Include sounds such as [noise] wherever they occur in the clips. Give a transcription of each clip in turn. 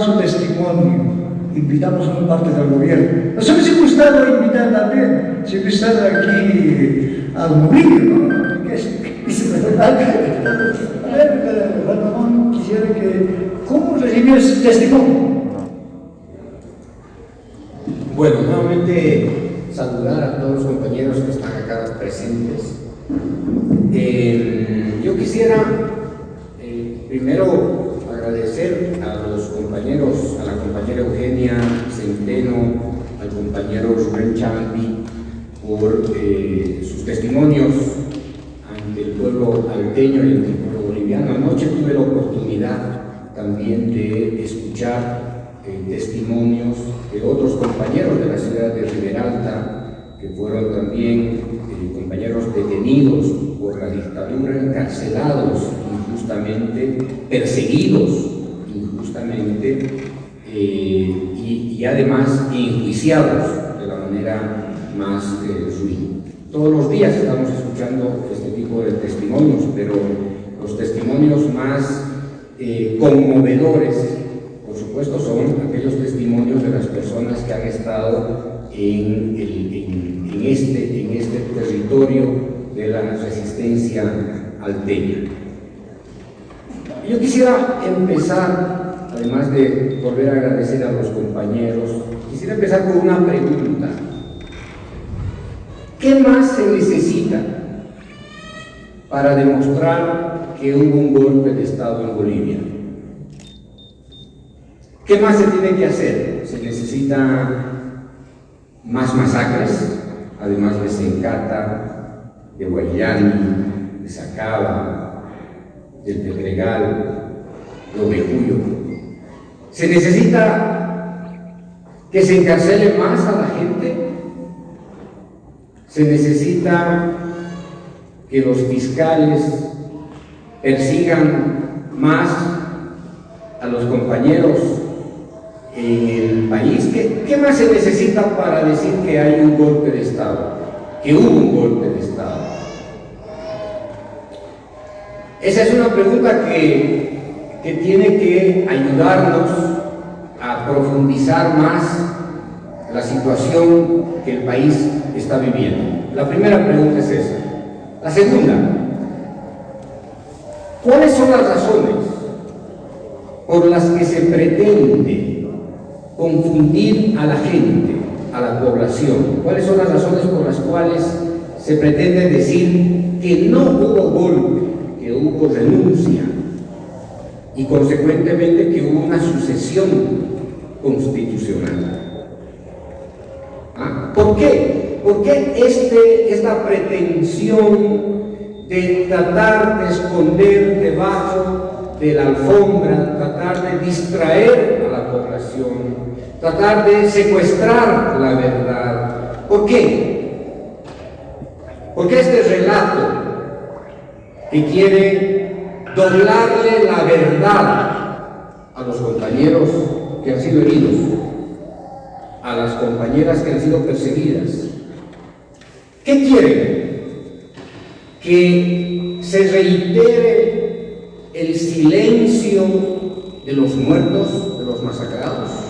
su testimonio. Invitamos a una parte del gobierno. Nos hubiese gustado invitar también, si estado aquí al Murillo, ¿no? Que es, [laughs] a ver, Ramón quisiera que... ¿Cómo recibió ese testimonio? Bueno, nuevamente saludar a todos los compañeros que están acá presentes. Eh, yo quisiera eh, primero agradecer a los compañeros, a la compañera Eugenia Centeno, al compañero Rubén Champi por eh, sus testimonios ante el pueblo alteño y ante el pueblo boliviano. Anoche tuve la oportunidad también de escuchar testimonios de otros compañeros de la ciudad de Riberalta, que fueron también eh, compañeros detenidos por la dictadura, encarcelados injustamente, perseguidos injustamente eh, además enjuiciados de la manera más eh, ruin. Todos los días estamos escuchando este tipo de testimonios, pero los testimonios más conmovedores supuesto son aquellos testimonios de las personas que han estado en, este, en este territorio de la resistencia alteña. Yo quisiera empezar, además de volver a agradecer a los compañeros, quisiera empezar con una pregunta. ¿Qué más se necesita para demostrar que hubo un golpe de Estado en Bolivia? ¿Qué más se tiene que hacer? Se necesita más masacres, además de Sencata, de Guayani, de Sacaba, del Pedregal, de Ovejuyo. Se necesita que se encarcele más a la gente. Se necesita que los fiscales persigan más a los compañeros en el país. ¿Qué, más se necesita para decir que hay un golpe de Estado? Que hubo un golpe de Estado. Esa es una pregunta que, que tiene que ayudarnos a profundizar más la situación que el país está viviendo. La primera pregunta es esa. La segunda, ¿cuáles son las razones por las que se pretende confundir a la gente, a la población. ¿Cuáles son las razones por las cuales se pretende decir que no hubo golpe, que hubo renuncia y consecuentemente que hubo una sucesión constitucional? ¿Ah? ¿Por qué? ¿Por qué este, esta pretensión de tratar de esconder debajo de la alfombra, tratar de distraer a la población, tratar de secuestrar la verdad. ¿Por qué? Porque este relato que quiere doblarle la verdad a los compañeros que han sido heridos, a las compañeras que han sido perseguidas. ¿Qué quieren? Que se reitere el silencio de los muertos, de los masacrados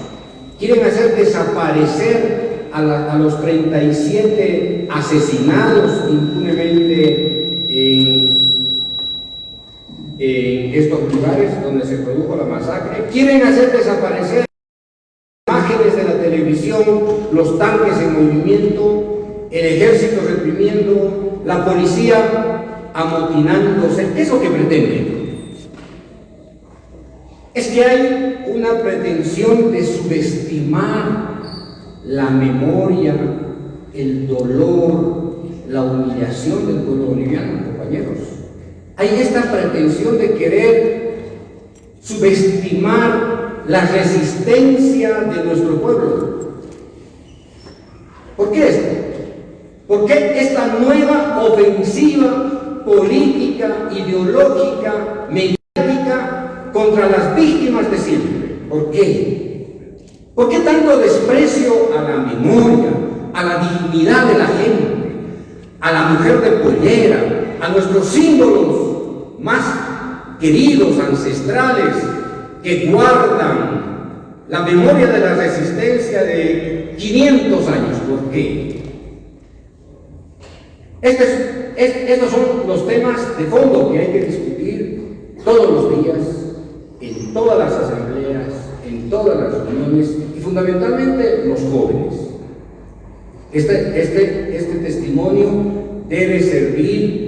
Quieren hacer desaparecer a, los 37 asesinados impunemente en, estos lugares donde se produjo la masacre. Quieren hacer desaparecer imágenes de la televisión, los tanques en movimiento, el ejército reprimiendo, la policía amotinándose. ¿Qué es lo que pretenden? Es que hay una pretensión de subestimar la memoria, el dolor, la humillación del pueblo boliviano, compañeros. Hay esta pretensión de querer subestimar la resistencia de nuestro pueblo. ¿Por qué esto? ¿Por qué esta nueva ofensiva política, ideológica, contra las víctimas de siempre. ¿Por qué? ¿Por qué tanto desprecio a la memoria, a la dignidad de la gente, a la mujer de pollera, a nuestros símbolos más queridos, ancestrales, que guardan la memoria de la resistencia de 500 años. ¿Por qué? Este estos son los temas de fondo que hay que discutir todos los días, en todas las asambleas, en todas las reuniones y fundamentalmente los jóvenes. Este, este, este testimonio debe servir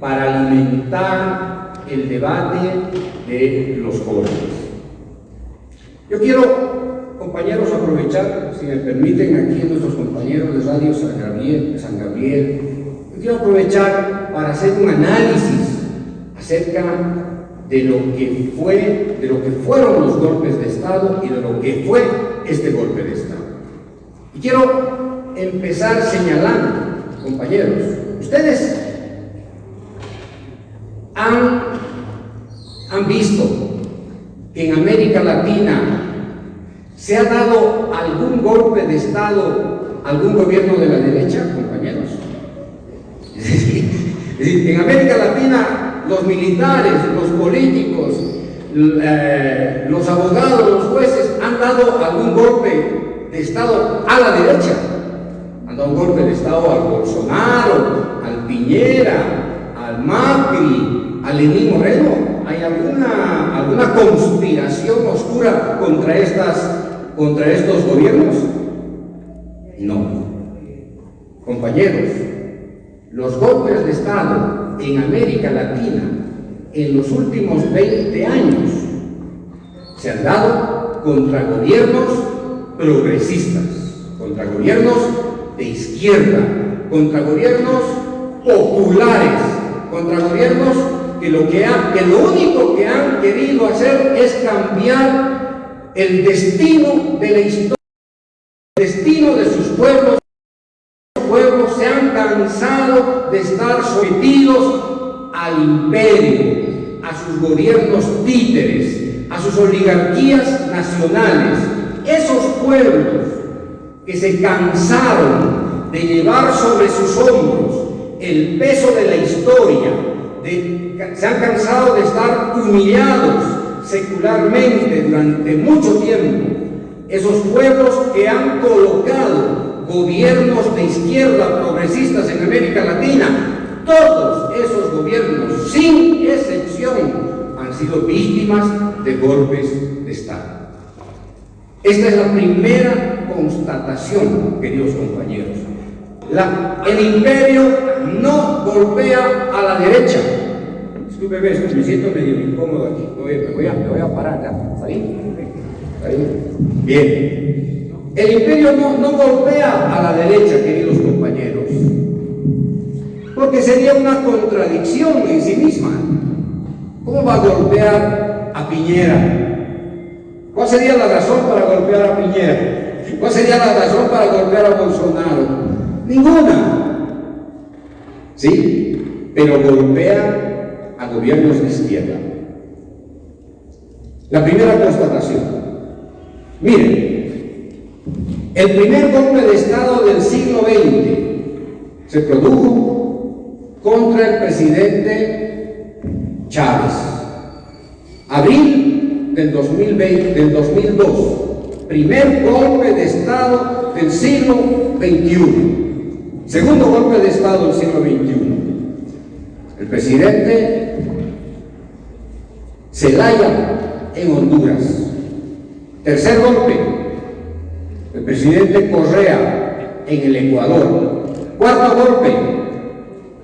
para alimentar el debate de los jóvenes. Yo quiero, compañeros, aprovechar, si me permiten, aquí nuestros compañeros de Radio San Gabriel, San Gabriel yo quiero aprovechar para hacer un análisis acerca de lo que fue, de lo que fueron los golpes de Estado y de lo que fue este golpe de Estado. Y quiero empezar señalando, compañeros, ustedes han, han visto que en América Latina se ha dado algún golpe de Estado, algún gobierno de la derecha, compañeros. [laughs] en América Latina los militares, los políticos, eh, los abogados, los jueces han dado algún golpe de Estado a la derecha. Han dado un golpe de Estado al Bolsonaro, al Piñera, al Macri, al Lenín Moreno ¿Hay alguna, alguna conspiración oscura contra, estas, contra estos gobiernos? No. Compañeros, los golpes de Estado en América Latina en los últimos 20 años se han dado contra gobiernos progresistas, contra gobiernos de izquierda, contra gobiernos populares, contra gobiernos que lo, que, que lo único que han querido hacer es cambiar el destino de la historia, el destino de sus pueblos. Los pueblos se han cansado de estar sometidos al imperio, a sus gobiernos títeres, a sus oligarquías nacionales. Esos pueblos que se cansaron de llevar sobre sus hombros el peso de la historia, se han cansado de estar humillados secularmente durante mucho tiempo. Esos pueblos que han colocado gobiernos de izquierda progresistas en América Latina, todos esos gobiernos, sin excepción, han sido víctimas de golpes de Estado. Esta es la primera constatación, queridos compañeros. El imperio no golpea a la derecha, Disculpe, me siento medio incómodo aquí. Me voy a, me voy a parar. ¿Está Bien. El imperio no, no golpea a la derecha, queridos compañeros, porque sería una contradicción en sí misma. ¿Cómo va a golpear a Piñera? ¿Cuál sería la razón para golpear a Piñera? ¿Cuál sería la razón para golpear a Bolsonaro? Ninguna. ¿Sí? Pero golpea a gobiernos de izquierda. La primera constatación. Miren, el primer golpe de Estado del siglo XX se produjo contra el presidente Chávez. Abril del 2020, del 2002. Primer golpe de Estado del siglo XXI. Segundo golpe de Estado del siglo XXI. El presidente Zelaya en Honduras. Tercer golpe, el presidente Correa en el Ecuador. Cuarto golpe,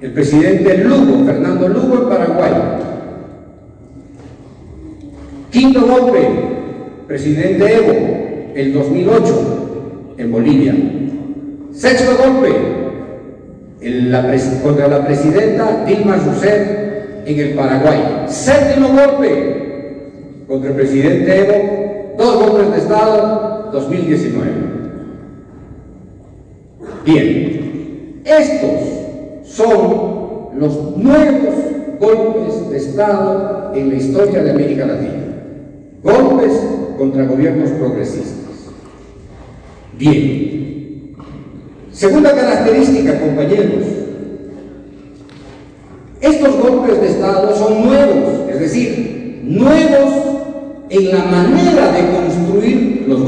el presidente Lugo, Fernando Lugo en Paraguay. Quinto golpe, presidente Evo, el 2008, en Bolivia. Sexto golpe, contra la presidenta Dilma Rousseff en el Paraguay. Séptimo golpe contra el presidente Evo, dos golpes de Estado, 2019. Bien, estos son los nuevos golpes de Estado en la historia de América Latina. Golpes contra gobiernos progresistas. Bien, Segunda característica, compañeros. Estos golpes de Estado son nuevos, es decir, nuevos en la manera de construir los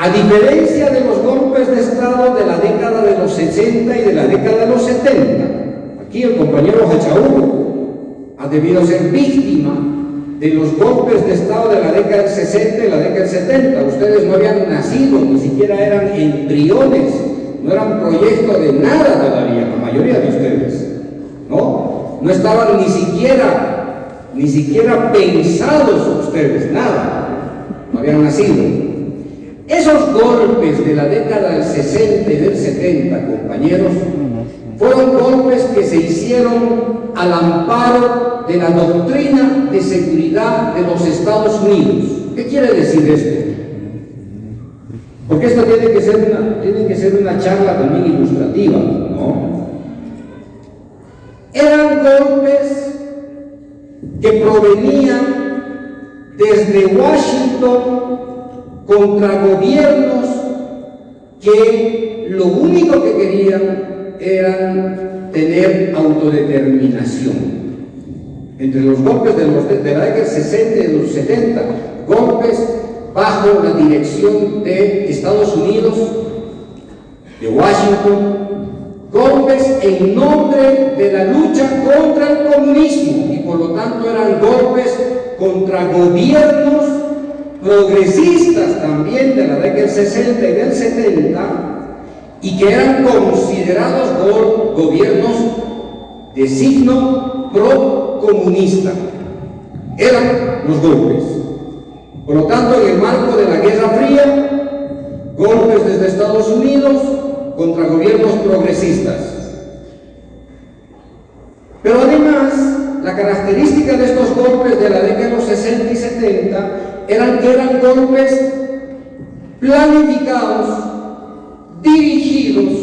A diferencia de los golpes de Estado de la década de los 60 y de la década de los 70, aquí el compañero Hachaú ha debido ser víctima de los golpes de Estado de la década del 60 y la década del 70. Ustedes no habían nacido, ni siquiera eran embriones, no eran proyecto de nada todavía, la mayoría de ustedes, ¿no? No estaban ni siquiera, ni siquiera pensados ustedes, nada, no habían nacido. Esos golpes de la década del 60 y del 70, compañeros, fueron golpes que se hicieron al amparo de la doctrina de seguridad de los Estados Unidos. ¿Qué quiere decir esto? Porque esto tiene que ser una, tiene que ser una charla también ilustrativa, ¿no? Eran golpes que provenían desde Washington contra gobiernos que lo único que querían era tener autodeterminación. Entre los golpes de, los, de la década 60 y los 70, golpes bajo la dirección de Estados Unidos, de Washington, golpes en nombre de la lucha contra el comunismo y por lo tanto eran golpes contra gobiernos progresistas también de la década del 60 y del 70 y que eran considerados gobiernos de signo pro-comunista. Eran los golpes. Por lo tanto, en el marco de la Guerra Fría, golpes desde Estados Unidos contra gobiernos progresistas. Pero además, la característica de estos golpes de la década de los 60 y 70 eran que eran golpes planificados, dirigidos,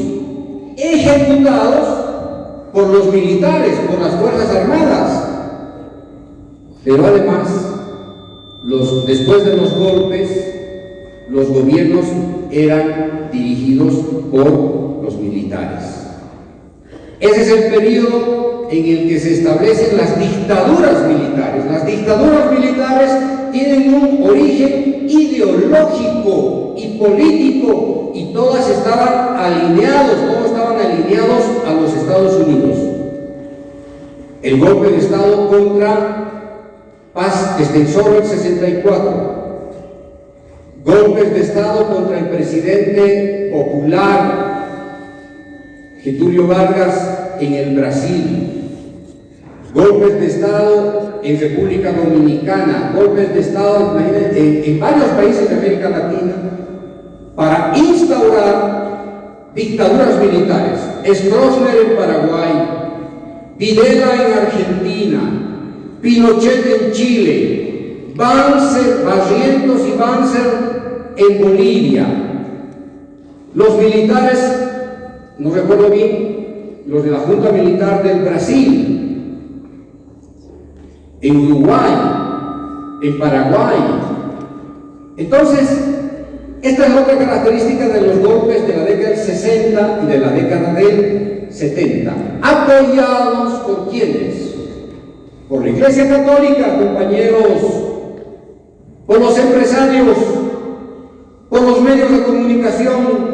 ejecutados por los militares, por las Fuerzas Armadas. Pero además, los, después de los golpes, los gobiernos eran dirigidos por los militares. Ese es el periodo en el que se establecen las dictaduras militares. Las dictaduras militares tienen un origen ideológico y político y todas estaban alineados, todos estaban alineados a los Estados Unidos. El golpe de Estado contra Paz Extensor en 64. Golpes de Estado contra el presidente popular Getulio Vargas en el Brasil golpes de Estado en República Dominicana, golpes de Estado en, varios países de América Latina, para instaurar dictaduras militares. Stroessner en Paraguay, Videla en Argentina, Pinochet en Chile, Banzer, Barrientos y Banzer en Bolivia. Los militares, no recuerdo bien, los de la Junta Militar del Brasil, en Uruguay, en Paraguay. Entonces, esta es otra característica de los golpes de la década del 60 y de la década del 70. ¿Apoyados por quiénes? Por la Iglesia Católica, compañeros, por los empresarios, por los medios de comunicación,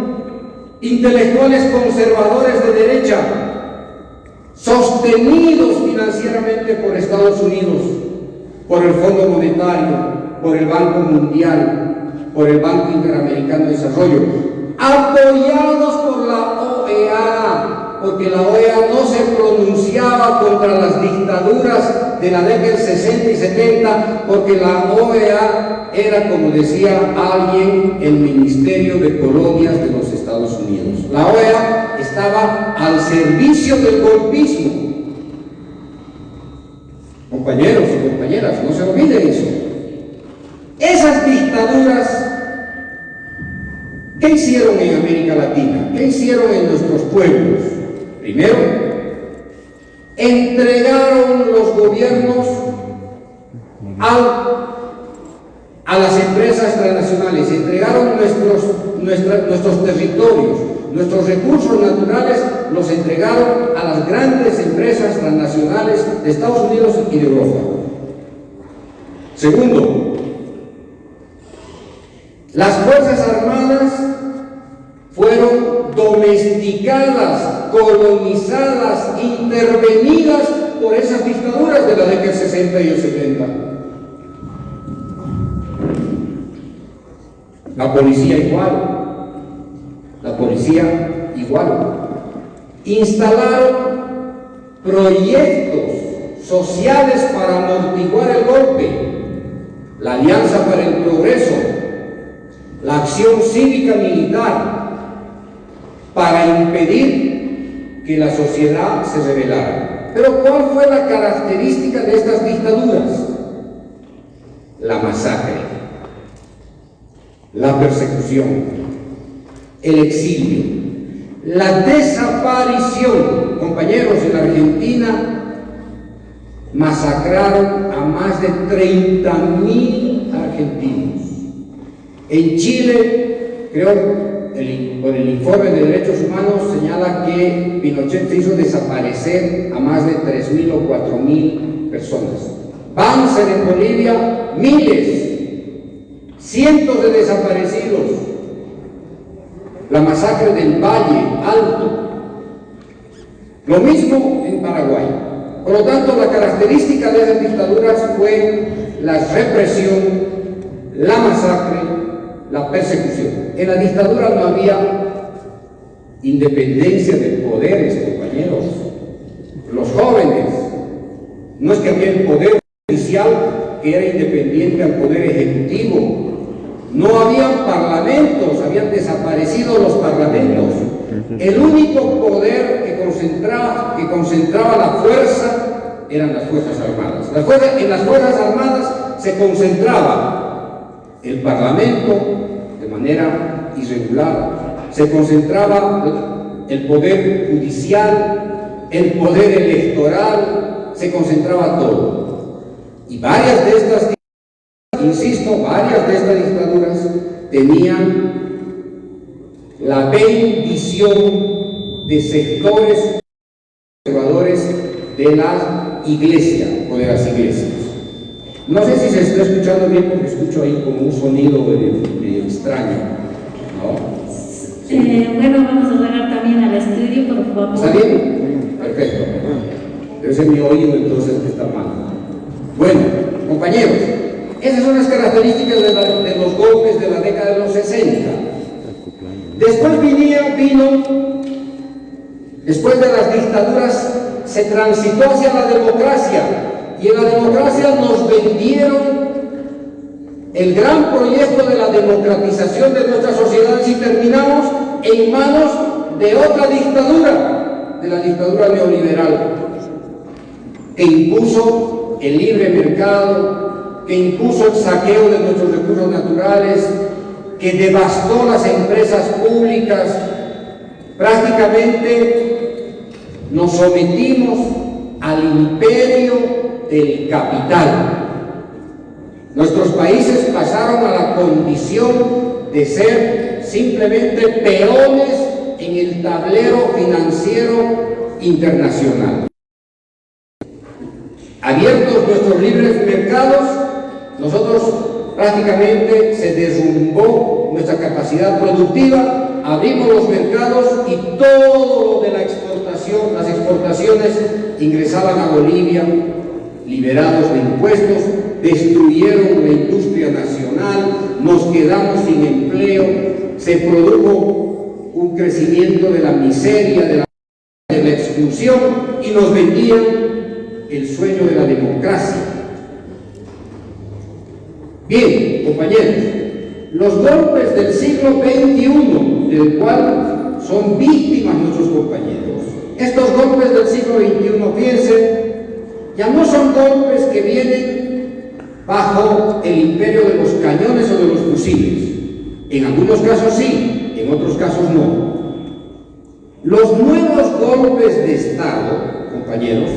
intelectuales conservadores de derecha, sostenidos financieramente por Estados Unidos, por el Fondo Monetario, por el Banco Mundial, por el Banco Interamericano de Desarrollo, apoyados por la OEA, porque la OEA no se pronunciaba contra las dictaduras de la década del 60 y 70, porque la OEA era, como decía alguien, el Ministerio de Colonias de los Estados Unidos. La OEA estaba al servicio del golpismo. Compañeros y compañeras, no se olviden eso. Esas dictaduras, ¿qué hicieron en América Latina? ¿Qué hicieron en nuestros pueblos? Primero, entregaron los gobiernos a las empresas transnacionales, entregaron nuestros, nuestros territorios, nuestros recursos naturales los entregaron a las grandes empresas transnacionales de Estados Unidos y de Europa. Segundo, Las Fuerzas Armadas fueron domesticadas, colonizadas, intervenidas por esas dictaduras de la década del 60 y el 70. La policía igual, la policía igual. Instalaron proyectos sociales para amortiguar el golpe, la Alianza para el Progreso, la acción cívica militar, para impedir que la sociedad se rebelara. Pero ¿cuál fue la característica de estas dictaduras? La masacre, la persecución, el exilio, la desaparición. Compañeros, en Argentina masacraron a más de 30 mil argentinos. En Chile, creo el, por el informe de derechos humanos señala que Pinochet se hizo desaparecer a más de 3.000 o 4.000 personas. Banzer en Bolivia, miles, cientos de desaparecidos. La masacre del Valle Alto. Lo mismo en Paraguay. Por lo tanto, la característica de esas dictaduras fue la represión, la masacre, la persecución. En la dictadura no había independencia de poderes, compañeros. Los jóvenes, no es que había el poder judicial que era independiente al poder ejecutivo. No habían parlamentos, habían desaparecido los parlamentos. El único poder que concentraba, que concentraba la fuerza eran las Fuerzas Armadas. en las Fuerzas Armadas se concentraba el Parlamento, manera irregular. Se concentraba el poder judicial, el poder electoral, se concentraba todo. Y varias de estas insisto, varias de estas dictaduras tenían la bendición de sectores conservadores de la iglesia o de las iglesias. No sé si se está escuchando bien porque escucho ahí como un sonido extraño. ¿no? Eh, bueno, vamos a hablar también al estudio, por favor. ¿Está bien? Perfecto. Debe ser mi oído entonces que está mal. Bueno, compañeros, esas son las características de, de los golpes de la década de los 60. Después vinía, vino, después de las dictaduras, se transitó hacia la democracia y en la democracia nos vendieron el gran proyecto de la democratización de nuestras sociedades y terminamos en manos de otra dictadura, de la dictadura neoliberal, que impuso el libre mercado, que impuso el saqueo de nuestros recursos naturales, que devastó las empresas públicas, prácticamente nos sometimos al imperio del capital. Nuestros países pasaron a la condición de ser simplemente peones en el tablero financiero internacional. Abiertos nuestros libres mercados, nosotros prácticamente se derrumbó nuestra capacidad productiva, abrimos los mercados y todo lo de la exportación, las exportaciones ingresaban a Bolivia, liberados de impuestos, destruyeron la industria nacional, nos quedamos sin empleo, se produjo un crecimiento de la miseria, de la, de la exclusión y nos vendían el sueño de la democracia. Bien, compañeros, los golpes del siglo XXI, del cual son víctimas nuestros compañeros, estos golpes del siglo XXI, fíjense, ya no son golpes que vienen bajo el imperio de los cañones o de los fusiles. En algunos casos sí, en otros casos no. Los nuevos golpes de Estado, compañeros,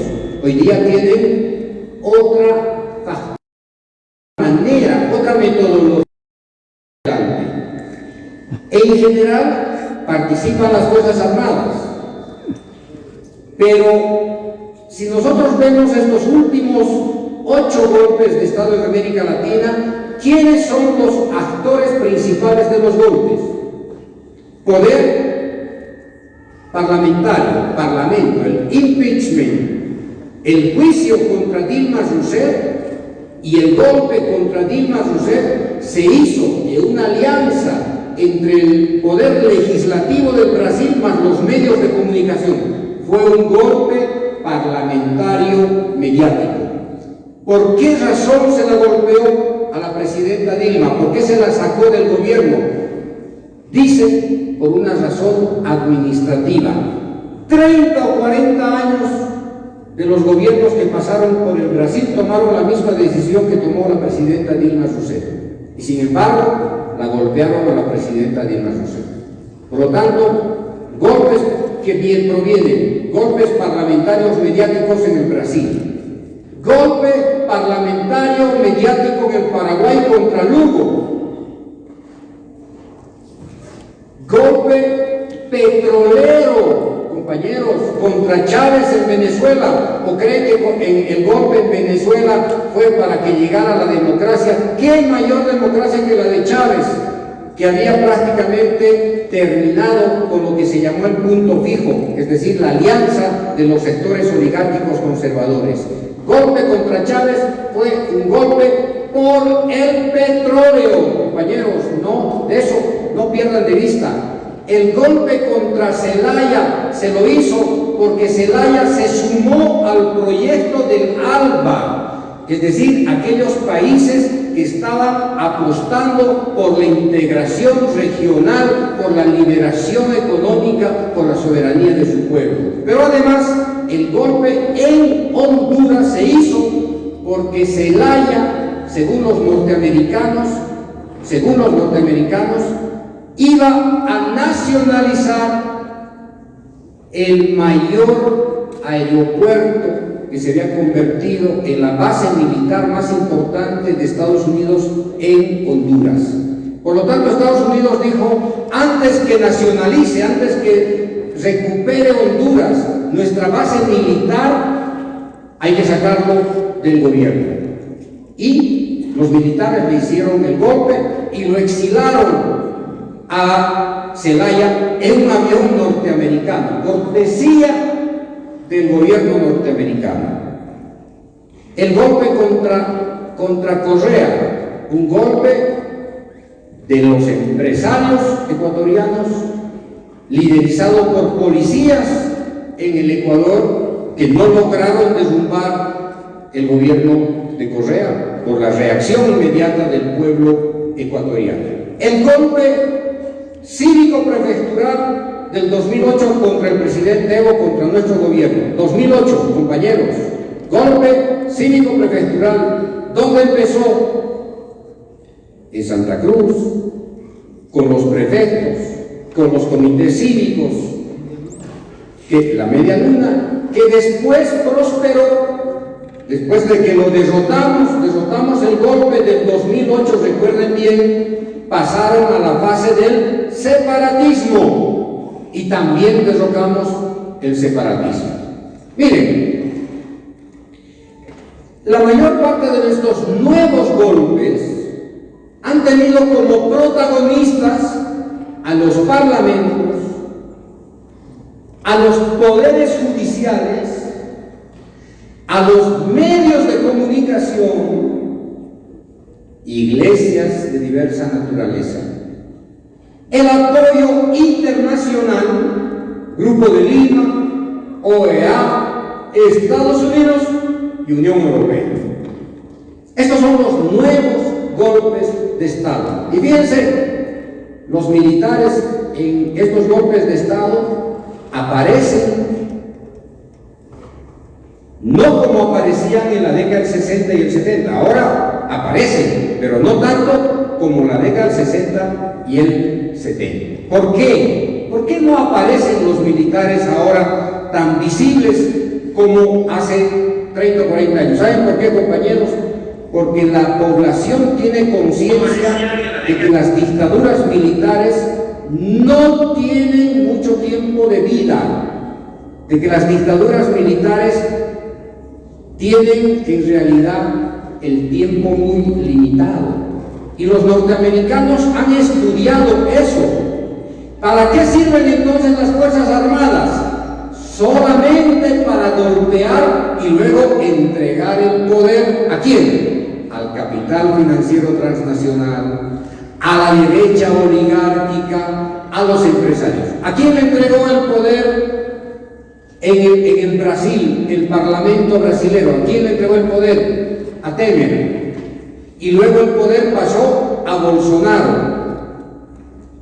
hoy día tienen otra manera, otra metodología. En general participan las Fuerzas Armadas, pero si nosotros vemos estos últimos ocho golpes de Estado en América Latina, ¿quiénes son los actores principales? de los golpes. Poder parlamentario, parlamento, el impeachment, el juicio contra Dilma Rousseff y el golpe contra Dilma Rousseff se hizo de una alianza entre el poder legislativo del Brasil más los medios de comunicación. Fue un golpe parlamentario mediático. ¿Por qué razón se la golpeó a la presidenta Dilma? ¿Por qué se la sacó del gobierno? Dice, por una razón administrativa. 30 o 40 años de los gobiernos que pasaron por el Brasil tomaron la misma decisión que tomó la presidenta Dilma Rousseff. Y sin embargo, la golpearon a la presidenta Dilma Rousseff. Por lo tanto, golpes que bien provienen, golpes parlamentarios mediáticos en el Brasil, Golpe parlamentario mediático en el Paraguay contra Lugo. Golpe petrolero, compañeros, contra Chávez en Venezuela. ¿O creen que el golpe en Venezuela fue para que llegara la democracia? ¿Qué mayor democracia que la de Chávez? Que había prácticamente terminado con lo que se llamó el punto fijo, es decir, la alianza de los sectores oligárquicos conservadores golpe contra Chávez fue un golpe por el petróleo, compañeros, no, de eso no pierdan de vista. El golpe contra Celaya se lo hizo porque Celaya se sumó al proyecto del ALBA, es decir, aquellos países estaban apostando por la integración regional, por la liberación económica, por la soberanía de su pueblo. Pero además, el golpe en Honduras se hizo porque Zelaya, según los norteamericanos, según los norteamericanos, iba a nacionalizar el mayor aeropuerto que se había convertido en la base militar más importante de Estados Unidos en Honduras. Por lo tanto, Estados Unidos dijo, antes que nacionalice, antes que recupere Honduras, nuestra base militar, hay que sacarlo del gobierno. Y los militares le hicieron el golpe y lo exilaron a Celaya en un avión norteamericano, cortesía del gobierno norteamericano. El golpe contra, contra Correa, un golpe de los empresarios ecuatorianos, liderizado por policías en el Ecuador que no lograron derrumbar el gobierno de Correa por la reacción inmediata del pueblo ecuatoriano. El golpe cívico prefectural del 2008 contra el presidente Evo, contra nuestro gobierno. 2008, compañeros, golpe cívico prefectural. ¿Dónde empezó? En Santa Cruz, con los prefectos, con los comités cívicos, que la media luna, que después prosperó, después de que lo derrotamos, derrotamos el golpe del 2008, recuerden bien, pasaron a la fase del separatismo y también derrotamos el separatismo. Miren, la mayor parte de estos nuevos golpes han tenido como protagonistas a los parlamentos, a los poderes judiciales, a los medios de comunicación, iglesias de diversa naturaleza, el apoyo internacional, Grupo de Lima, OEA, Estados Unidos y Unión Europea. Estos son los nuevos golpes de Estado. Y fíjense, los militares en estos golpes de Estado aparecen no como aparecían en la década del 60 y el 70, ahora aparecen, pero no tanto como la década del 60 y el 70. ¿Por qué? ¿Por qué no aparecen los militares ahora tan visibles como hace 30 o 40 años? ¿Saben por qué, compañeros? Porque la población tiene conciencia de que las dictaduras militares no tienen mucho tiempo de vida, de que las dictaduras militares tienen en realidad el tiempo muy limitado. Y los norteamericanos han estudiado eso. ¿Para qué sirven entonces las Fuerzas Armadas? Solamente para golpear y luego entregar el poder a quién? Al capital financiero transnacional, a la derecha oligárquica, a los empresarios. ¿A quién le entregó el poder en el, Brasil, el parlamento brasilero? ¿A quién le entregó el poder? A Temer. Y luego el poder pasó a Bolsonaro.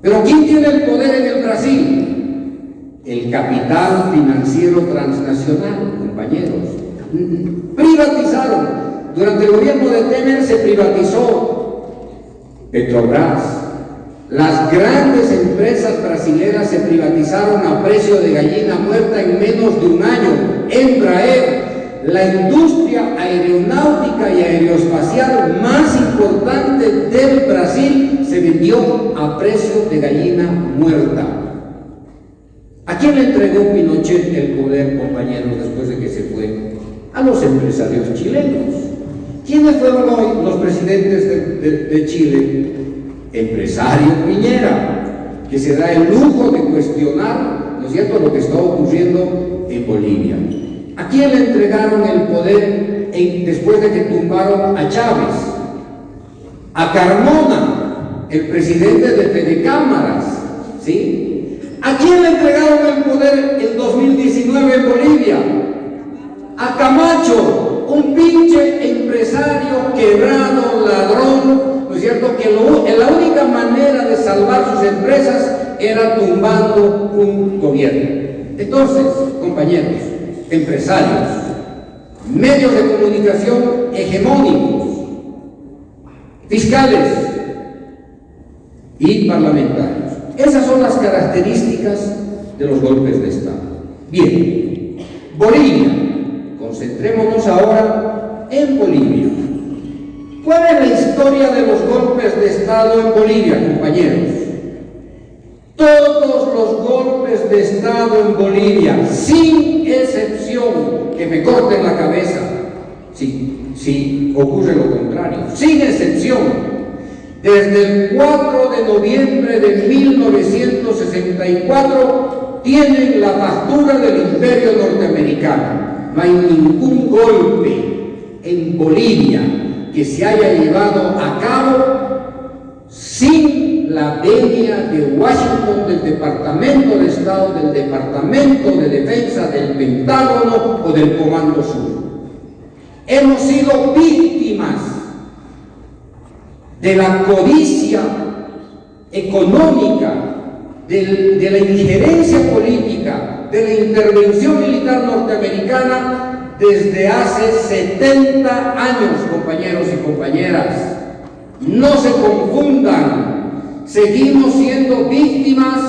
Pero ¿quién tiene el poder en el Brasil? El capital financiero transnacional, compañeros. Privatizaron. Durante el gobierno de Temer se privatizó Petrobras. Las grandes empresas brasileñas se privatizaron a precio de gallina muerta en menos de un año. Embraer, la industria aeronáutica y aeroespacial más importante del Brasil, se vendió a precio de gallina muerta. ¿A quién le entregó Pinochet el poder, compañeros, después de que se fue? A los empresarios chilenos. ¿Quiénes fueron hoy los presidentes de, Chile? Empresario Piñera, que se da el lujo de cuestionar, ¿no es cierto?, lo que está ocurriendo en Bolivia. ¿A quién le entregaron el poder después de que tumbaron a Chávez? A Carmona, el presidente de Telecámaras, ¿sí? ¿A quién le entregaron el poder en 2019 en Bolivia? A Camacho, un pinche empresario quebrado, ladrón, ¿no es cierto? Que la única manera de salvar sus empresas era tumbando un gobierno. Entonces, compañeros, empresarios, medios de comunicación hegemónicos, fiscales y parlamentarios. Esas son las características de los golpes de Estado. Bien, Bolivia Concentrémonos ahora en Bolivia. ¿Cuál es la historia de los golpes de Estado en Bolivia, compañeros? Todos los golpes de Estado en Bolivia, sin excepción, que me corten la cabeza, si, si ocurre lo contrario, sin excepción, desde el 4 de noviembre de 1964 tienen la factura del imperio norteamericano. No hay ningún golpe en Bolivia que se haya llevado a cabo sin la venia de Washington, del Departamento de Estado, del Departamento de Defensa, del Pentágono o del Comando Sur. Hemos sido víctimas de la codicia económica, de la injerencia política, de la intervención militar norteamericana desde hace 70 años, compañeros y compañeras. No se confundan, seguimos siendo víctimas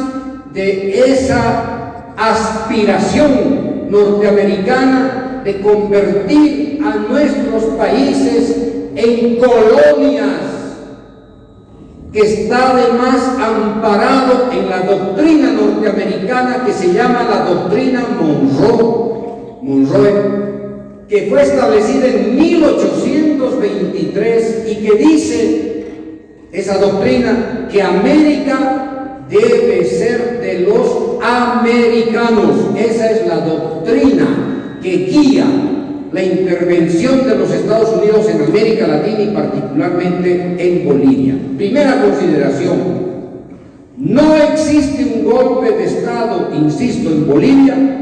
de esa aspiración norteamericana de convertir a nuestros países en colonias que está además amparado en la doctrina norteamericana que se llama la doctrina Monroe, Monroe que fue establecida en 1823 y que dice esa doctrina que América debe ser de los americanos. Esa es la doctrina que guía la intervención de los Estados Unidos en América Latina y particularmente en Bolivia. Primera consideración, no existe un golpe de Estado, insisto, en Bolivia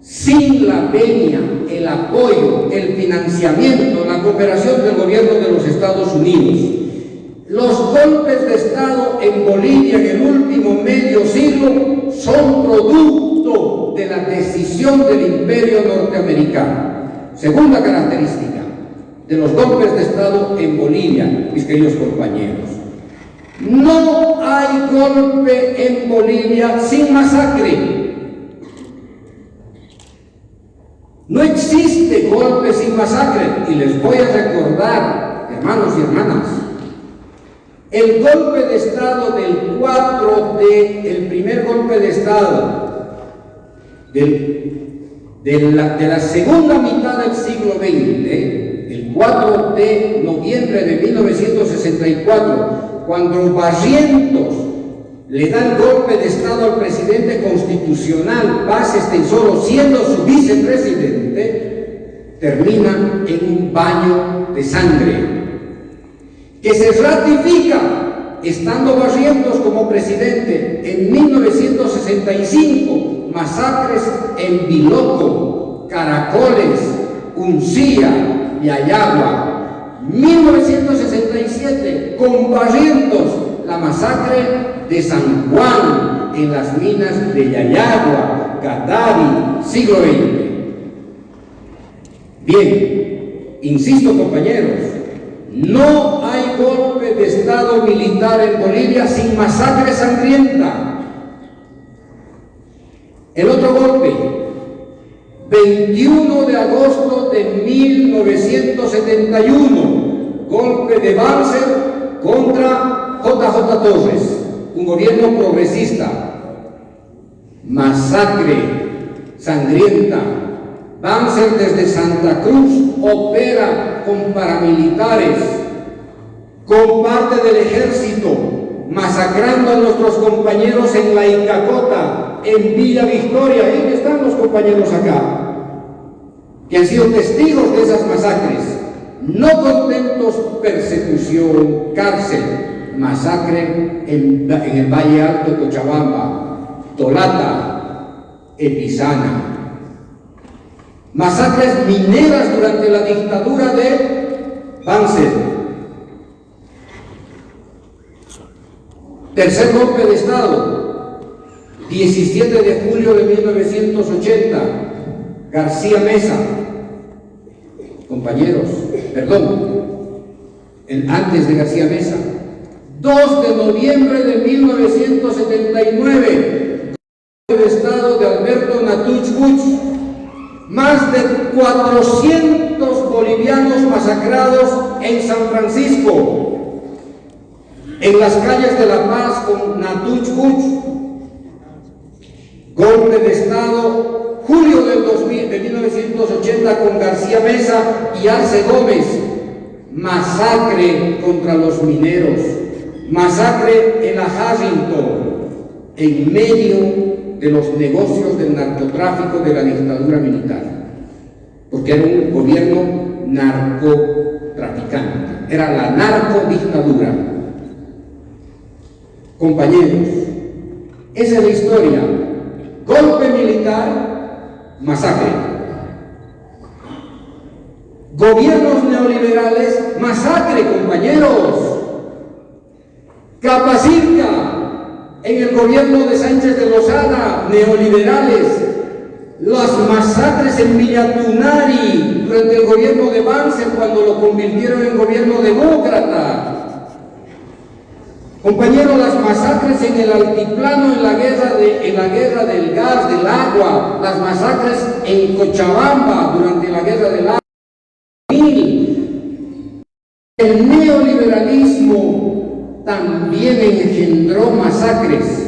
sin la venia, el apoyo, el financiamiento, la cooperación del gobierno de los Estados Unidos. Los golpes de Estado en Bolivia en el último medio siglo son producto de la decisión del imperio norteamericano. Segunda característica de los golpes de Estado en Bolivia, mis queridos compañeros. No hay golpe en Bolivia sin masacre. No existe golpe sin masacre. Y les voy a recordar, hermanos y hermanas, el golpe de Estado del 4 de, el primer golpe de Estado del de la, segunda mitad del siglo XX, el 4 de noviembre de 1964, cuando Barrientos le da el golpe de Estado al presidente constitucional, Paz Estensoro, siendo su vicepresidente, termina en un baño de sangre que se ratifica estando Barrientos como presidente en 1965, masacres en Biloco, Caracoles, Uncía y Ayagua. 1967, con Barrientos, la masacre de San Juan en las minas de Yayagua, Gatari, siglo XX. Bien, insisto compañeros, no hay golpe de Estado militar en Bolivia sin masacre sangrienta. El otro golpe, 21 de agosto de 1971, golpe de Banzer contra JJ Torres, un gobierno progresista. Masacre sangrienta. Banzer desde Santa Cruz opera con paramilitares, con parte del ejército, masacrando a nuestros compañeros en la Icacota, en Villa Victoria, ahí están los compañeros acá, que han sido testigos de esas masacres. No contentos, persecución, cárcel, masacre en, en el Valle Alto Cochabamba, Tolata, Epizana, masacres mineras durante la dictadura de Banzer. Tercer golpe de Estado, 17 de julio de 1980, García Mesa. Compañeros, perdón, antes de García Mesa. 2 de noviembre de 1979, golpe de Estado de Alberto Natuch más de 400 bolivianos masacrados en San Francisco, en las calles de La Paz con Natuch golpe de Estado, julio del 2000, de 1980 con García Mesa y Arce Gómez, masacre contra los mineros, masacre en la Harrington, en medio de los negocios del narcotráfico de la dictadura militar, porque era un gobierno narcotraficante, era la narcodictadura. Compañeros, esa es la historia. Golpe militar, masacre. Gobiernos neoliberales, masacre, compañeros. Capacita, en el gobierno de Sánchez de Lozada, neoliberales, las masacres en Villatunari durante el gobierno de Banzer cuando lo convirtieron en gobierno demócrata. Compañeros, las masacres en el altiplano en la guerra, de, en la guerra del gas, del agua, las masacres en Cochabamba durante la guerra del agua. El neoliberalismo también engendró masacres.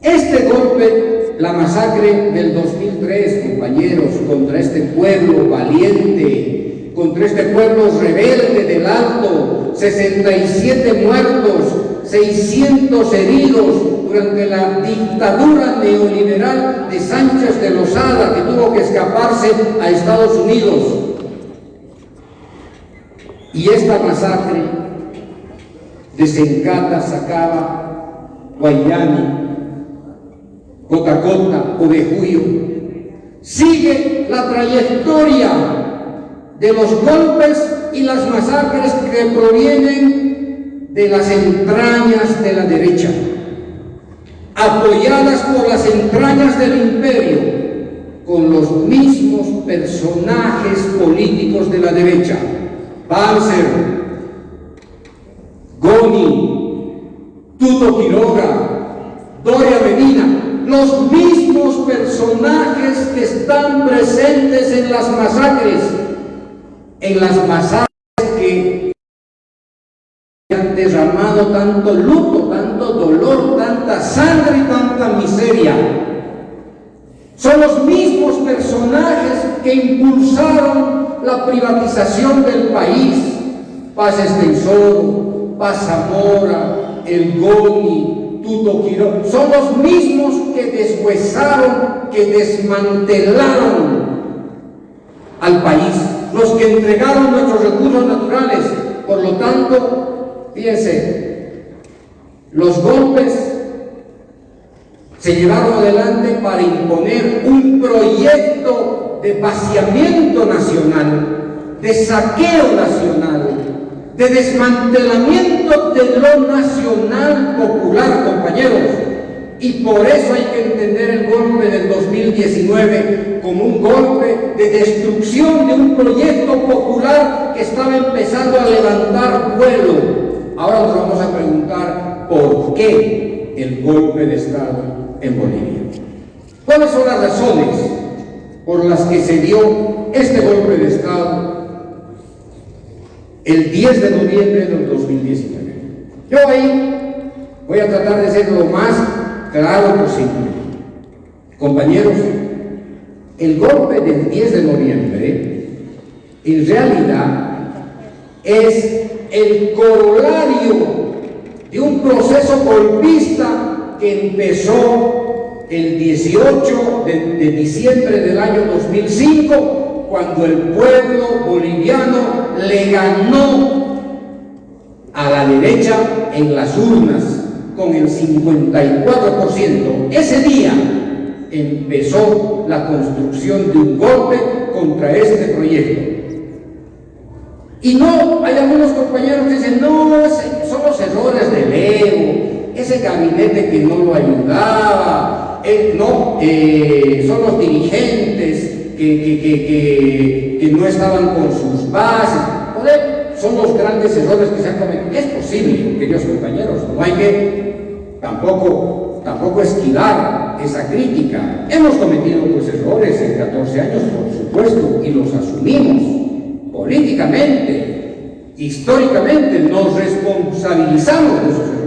Este golpe, la masacre del 2003, compañeros, contra este pueblo valiente, contra este pueblo rebelde del Alto, 67 muertos, 600 heridos durante la dictadura neoliberal de Sánchez de Lozada, que tuvo que escaparse a Estados Unidos. Y esta masacre desencata, sacaba, Guayani, Cotacota o de Julio. Sigue la trayectoria de los golpes y las masacres que provienen de las entrañas de la derecha, apoyadas por las entrañas del imperio, con los mismos personajes políticos de la derecha. Panzer, Goni, Tuto Quiroga, Doria Medina, los mismos personajes que están presentes en las masacres, en las masacres que han derramado tanto luto, tanto dolor, tanta sangre y tanta miseria. Son los mismos personajes que impulsaron la privatización del país. Paz Extensor, Paz Zamora, El Goni, Tuto Quirón, son los mismos que deshuesaron, que desmantelaron al país, los que entregaron nuestros recursos naturales. Por lo tanto, fíjense, los golpes se llevaron adelante para imponer un proyecto de vaciamiento nacional, de saqueo nacional, de desmantelamiento de lo nacional popular, compañeros. Y por eso hay que entender el golpe del 2019 como un golpe de destrucción de un proyecto popular que estaba empezando a levantar vuelo. Ahora nos vamos a preguntar por qué el golpe de Estado en Bolivia. ¿Cuáles son las razones por las que se dio este golpe de Estado el 10 de noviembre del 2019? Yo ahí voy a tratar de ser lo más claro posible. Compañeros, el golpe del 10 de noviembre en realidad es el corolario de un proceso golpista que empezó el 18 de, diciembre del año 2005, cuando el pueblo boliviano le ganó a la derecha en las urnas con el 54%. Ese día empezó la construcción de un golpe contra este proyecto. Y no, hay algunos compañeros que dicen, no, son los errores del ego, ese gabinete que no lo ayudaba, eh, no, eh, son los dirigentes que, que, no estaban con sus bases, son los grandes errores que se han cometido. Es posible, queridos compañeros, no hay que tampoco, tampoco esquivar esa crítica. Hemos cometido pues, errores en 14 años, por supuesto, y los asumimos políticamente, históricamente, nos responsabilizamos de esos errores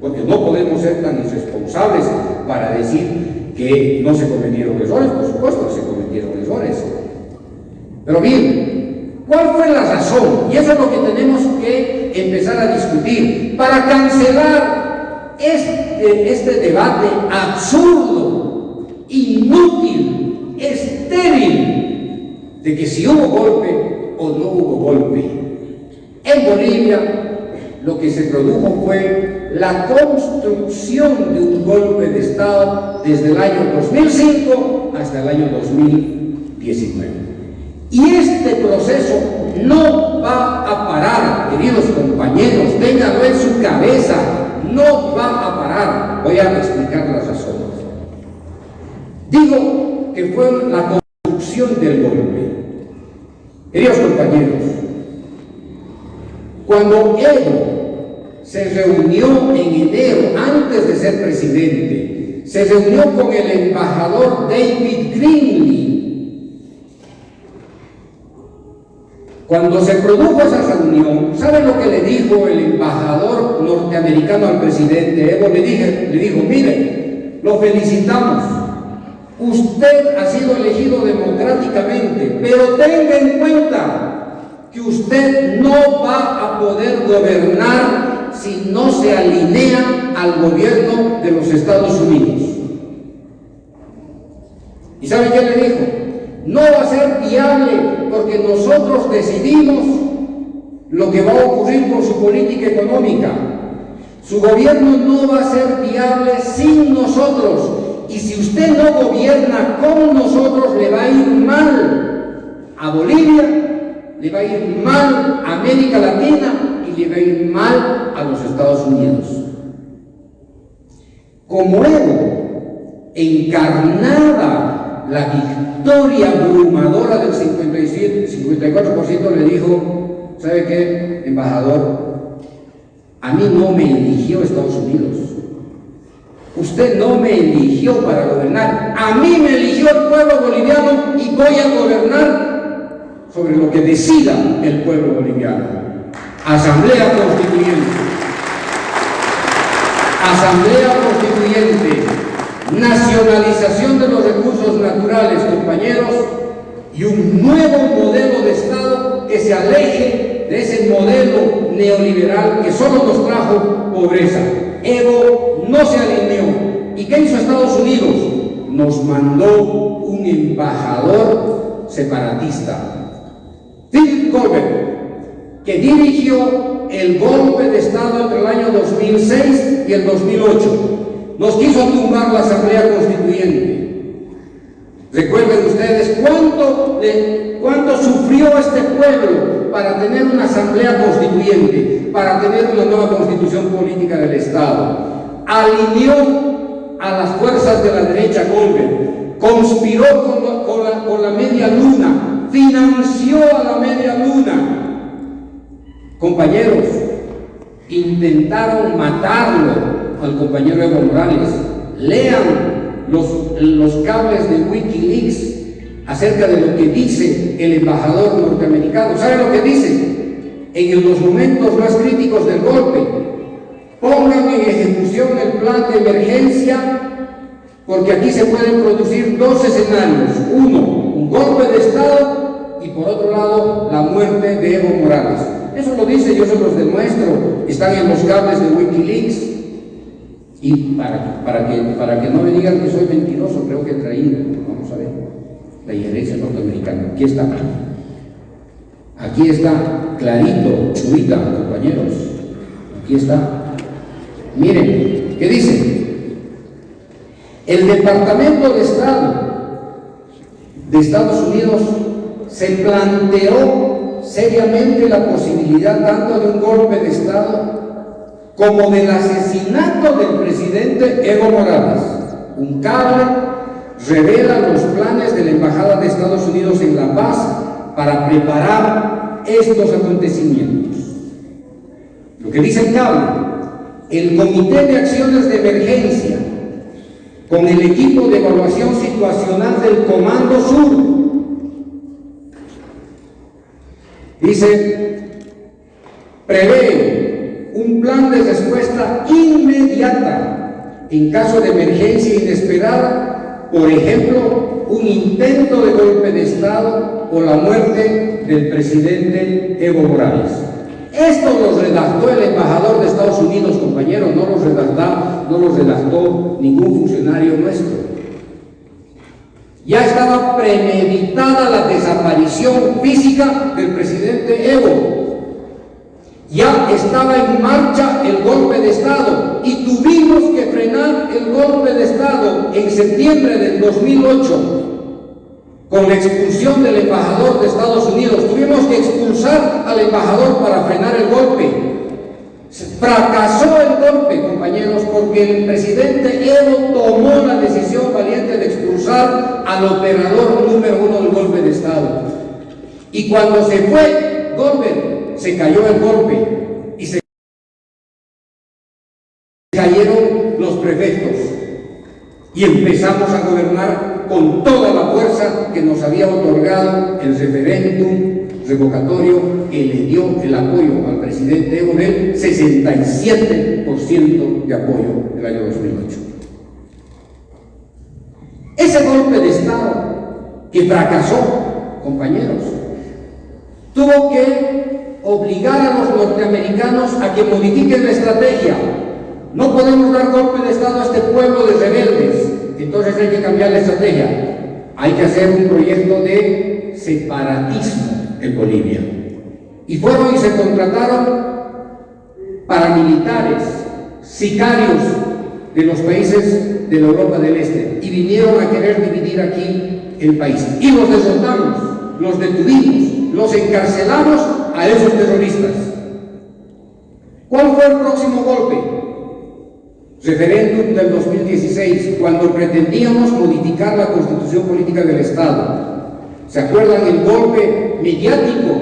porque no podemos ser tan irresponsables para decir que no se cometieron errores, por supuesto que se Pero bien, ¿cuál fue la razón? Y eso es lo que tenemos que empezar a discutir para cancelar este, este debate absurdo, inútil, estéril, de que si hubo golpe o no hubo golpe. En Bolivia lo que se produjo fue la construcción de un golpe de Estado desde el año 2005 hasta el año 2019. Y este proceso no va a parar, queridos compañeros, ténganlo en su cabeza, no va a parar. Voy a explicar las razones. Digo que fue la construcción del golpe. Queridos compañeros, cuando Evo se reunió en enero, antes de ser presidente, se reunió con el embajador David Greenlee. Cuando se produjo esa reunión, ¿sabe lo que le dijo el embajador norteamericano al presidente Evo? Le, dije, le dijo, mire, lo felicitamos, usted ha sido elegido democráticamente, pero tenga en cuenta que usted no va a poder gobernar si no se alinea al gobierno de los Estados Unidos. ¿Y sabe qué le dijo? No va a ser viable porque nosotros decidimos lo que va a ocurrir con su política económica. Su gobierno no va a ser viable sin nosotros. Y si usted no gobierna con nosotros, le va a ir mal a Bolivia, le va a ir mal a América Latina le va a ir mal a los Estados Unidos. Como Evo encarnaba la victoria abrumadora del 57, 54%, le dijo, ¿sabe qué, embajador? A mí no me eligió Estados Unidos. Usted no me eligió para gobernar. A mí me eligió el pueblo boliviano y voy a gobernar sobre lo que decida el pueblo boliviano. Asamblea Constituyente. Asamblea Constituyente. Nacionalización de los recursos naturales, compañeros. y un nuevo modelo de Estado que se aleje de ese modelo neoliberal que solo nos trajo pobreza. Evo no se alineó. ¿Y qué hizo Estados Unidos? Nos mandó un embajador separatista, Philip Colbert, que dirigió el golpe de Estado entre el año 2006 y el 2008. Nos quiso tumbar la Asamblea Constituyente. Recuerden ustedes cuánto, cuánto sufrió este pueblo para tener una asamblea constituyente, para tener una nueva constitución política del Estado. Alineó a las fuerzas de la derecha Golden, conspiró con la, con con la media luna, financió a la media luna. Compañeros, intentaron matarlo al compañero Evo Morales. Lean los, los cables de Wikileaks acerca de lo que dice el embajador norteamericano. ¿Sabe lo que dice? En los momentos más críticos del golpe, pongan en ejecución el plan de emergencia porque aquí se pueden producir dos escenarios. Uno, un golpe de Estado y por otro lado, la muerte de Evo Morales. Eso lo dice, yo se los demuestro. Están en los cables de Wikileaks. Y para, para, que, para que no me digan que soy mentiroso, creo que he traído, vamos a ver, la injerencia norteamericana. Aquí está. Aquí está, clarito, chubita, compañeros. Aquí está. Miren, ¿qué dice? El Departamento de Estado de Estados Unidos se planteó seriamente la posibilidad tanto de un golpe de Estado como del asesinato del presidente Evo Morales. Un cable revela los planes de la Embajada de Estados Unidos en La Paz para preparar estos acontecimientos. Lo que dice el cable, el Comité de Acciones de Emergencia, con el equipo de evaluación situacional del Comando Sur, dice, prevé un plan de respuesta inmediata en caso de emergencia inesperada, por ejemplo, un intento de golpe de Estado o la muerte del presidente Evo Morales. Esto lo redactó el embajador de Estados Unidos, compañeros, no no los redactó ningún funcionario nuestro. Ya estaba premeditada la desaparición física del presidente Evo. Ya estaba en marcha el golpe de Estado y tuvimos que frenar el golpe de Estado en septiembre del 2008 con la expulsión del embajador de Estados Unidos. Tuvimos que expulsar al embajador para frenar el golpe. Fracasó el golpe, compañeros, porque el presidente Evo tomó la decisión valiente de expulsar al operador número uno del golpe de Estado. Y cuando se fue golpe, se cayó el golpe y se cayeron los prefectos. Y empezamos a gobernar con toda la fuerza que nos había otorgado el referéndum revocatorio que le dio el apoyo al presidente Evo del 67% de apoyo del año 2008. Ese golpe de Estado que fracasó, compañeros, tuvo que obligar a los norteamericanos a que modifiquen la estrategia. No podemos dar golpe de Estado a este pueblo de rebeldes, entonces hay que cambiar la estrategia. Hay que hacer un proyecto de separatismo en Bolivia. Y fueron y se contrataron paramilitares, sicarios de los países de la Europa del Este y vinieron a querer dividir aquí el país. Y los derrotamos, los detuvimos, los encarcelamos a esos terroristas. ¿Cuál fue el próximo golpe? Referéndum del 2016, cuando pretendíamos modificar la constitución política del Estado. ¿Se acuerdan el golpe mediático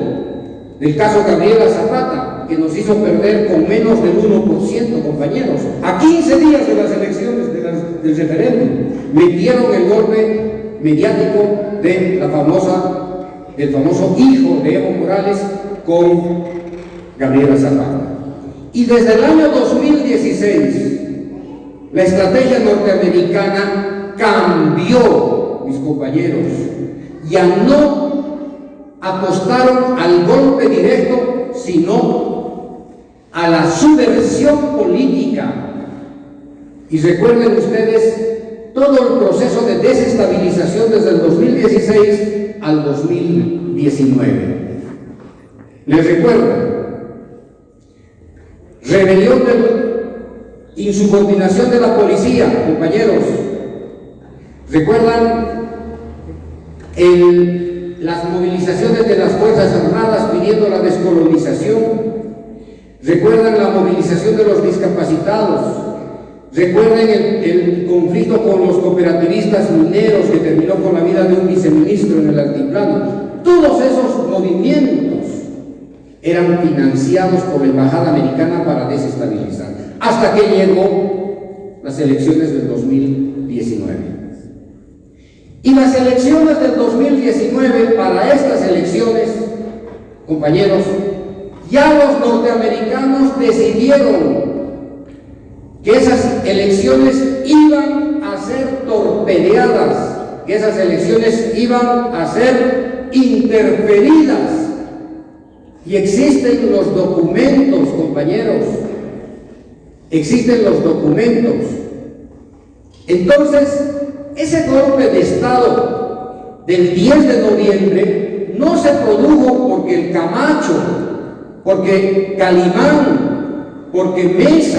del caso Gabriela Zapata, que nos hizo perder con menos del 1%, compañeros? A 15 días de las elecciones del referéndum, metieron el golpe mediático de la famosa, del famoso hijo de Evo Morales con Gabriela Zapata. Y desde el año 2016, la estrategia norteamericana cambió, mis compañeros. Ya no apostaron al golpe directo, sino a la subversión política. Y recuerden ustedes todo el proceso de desestabilización desde el 2016 al 2019. Les recuerdo, rebelión de insubordinación de la policía, compañeros. ¿Recuerdan las movilizaciones de las Fuerzas Armadas pidiendo la descolonización? ¿Recuerdan la movilización de los discapacitados? ¿Recuerdan el, el, conflicto con los cooperativistas mineros que terminó con la vida de un viceministro en el altiplano? Todos esos movimientos eran financiados por la Embajada Americana para desestabilizar, hasta que llegó las elecciones del 2019. Y las elecciones del 2019, para estas elecciones, compañeros, ya los norteamericanos decidieron que esas elecciones iban a ser torpedeadas, que esas elecciones iban a ser interferidas. Y existen los documentos, compañeros, existen los documentos. Entonces, ese golpe de Estado del 10 de noviembre no se produjo porque el Camacho, porque Calimán, porque Mesa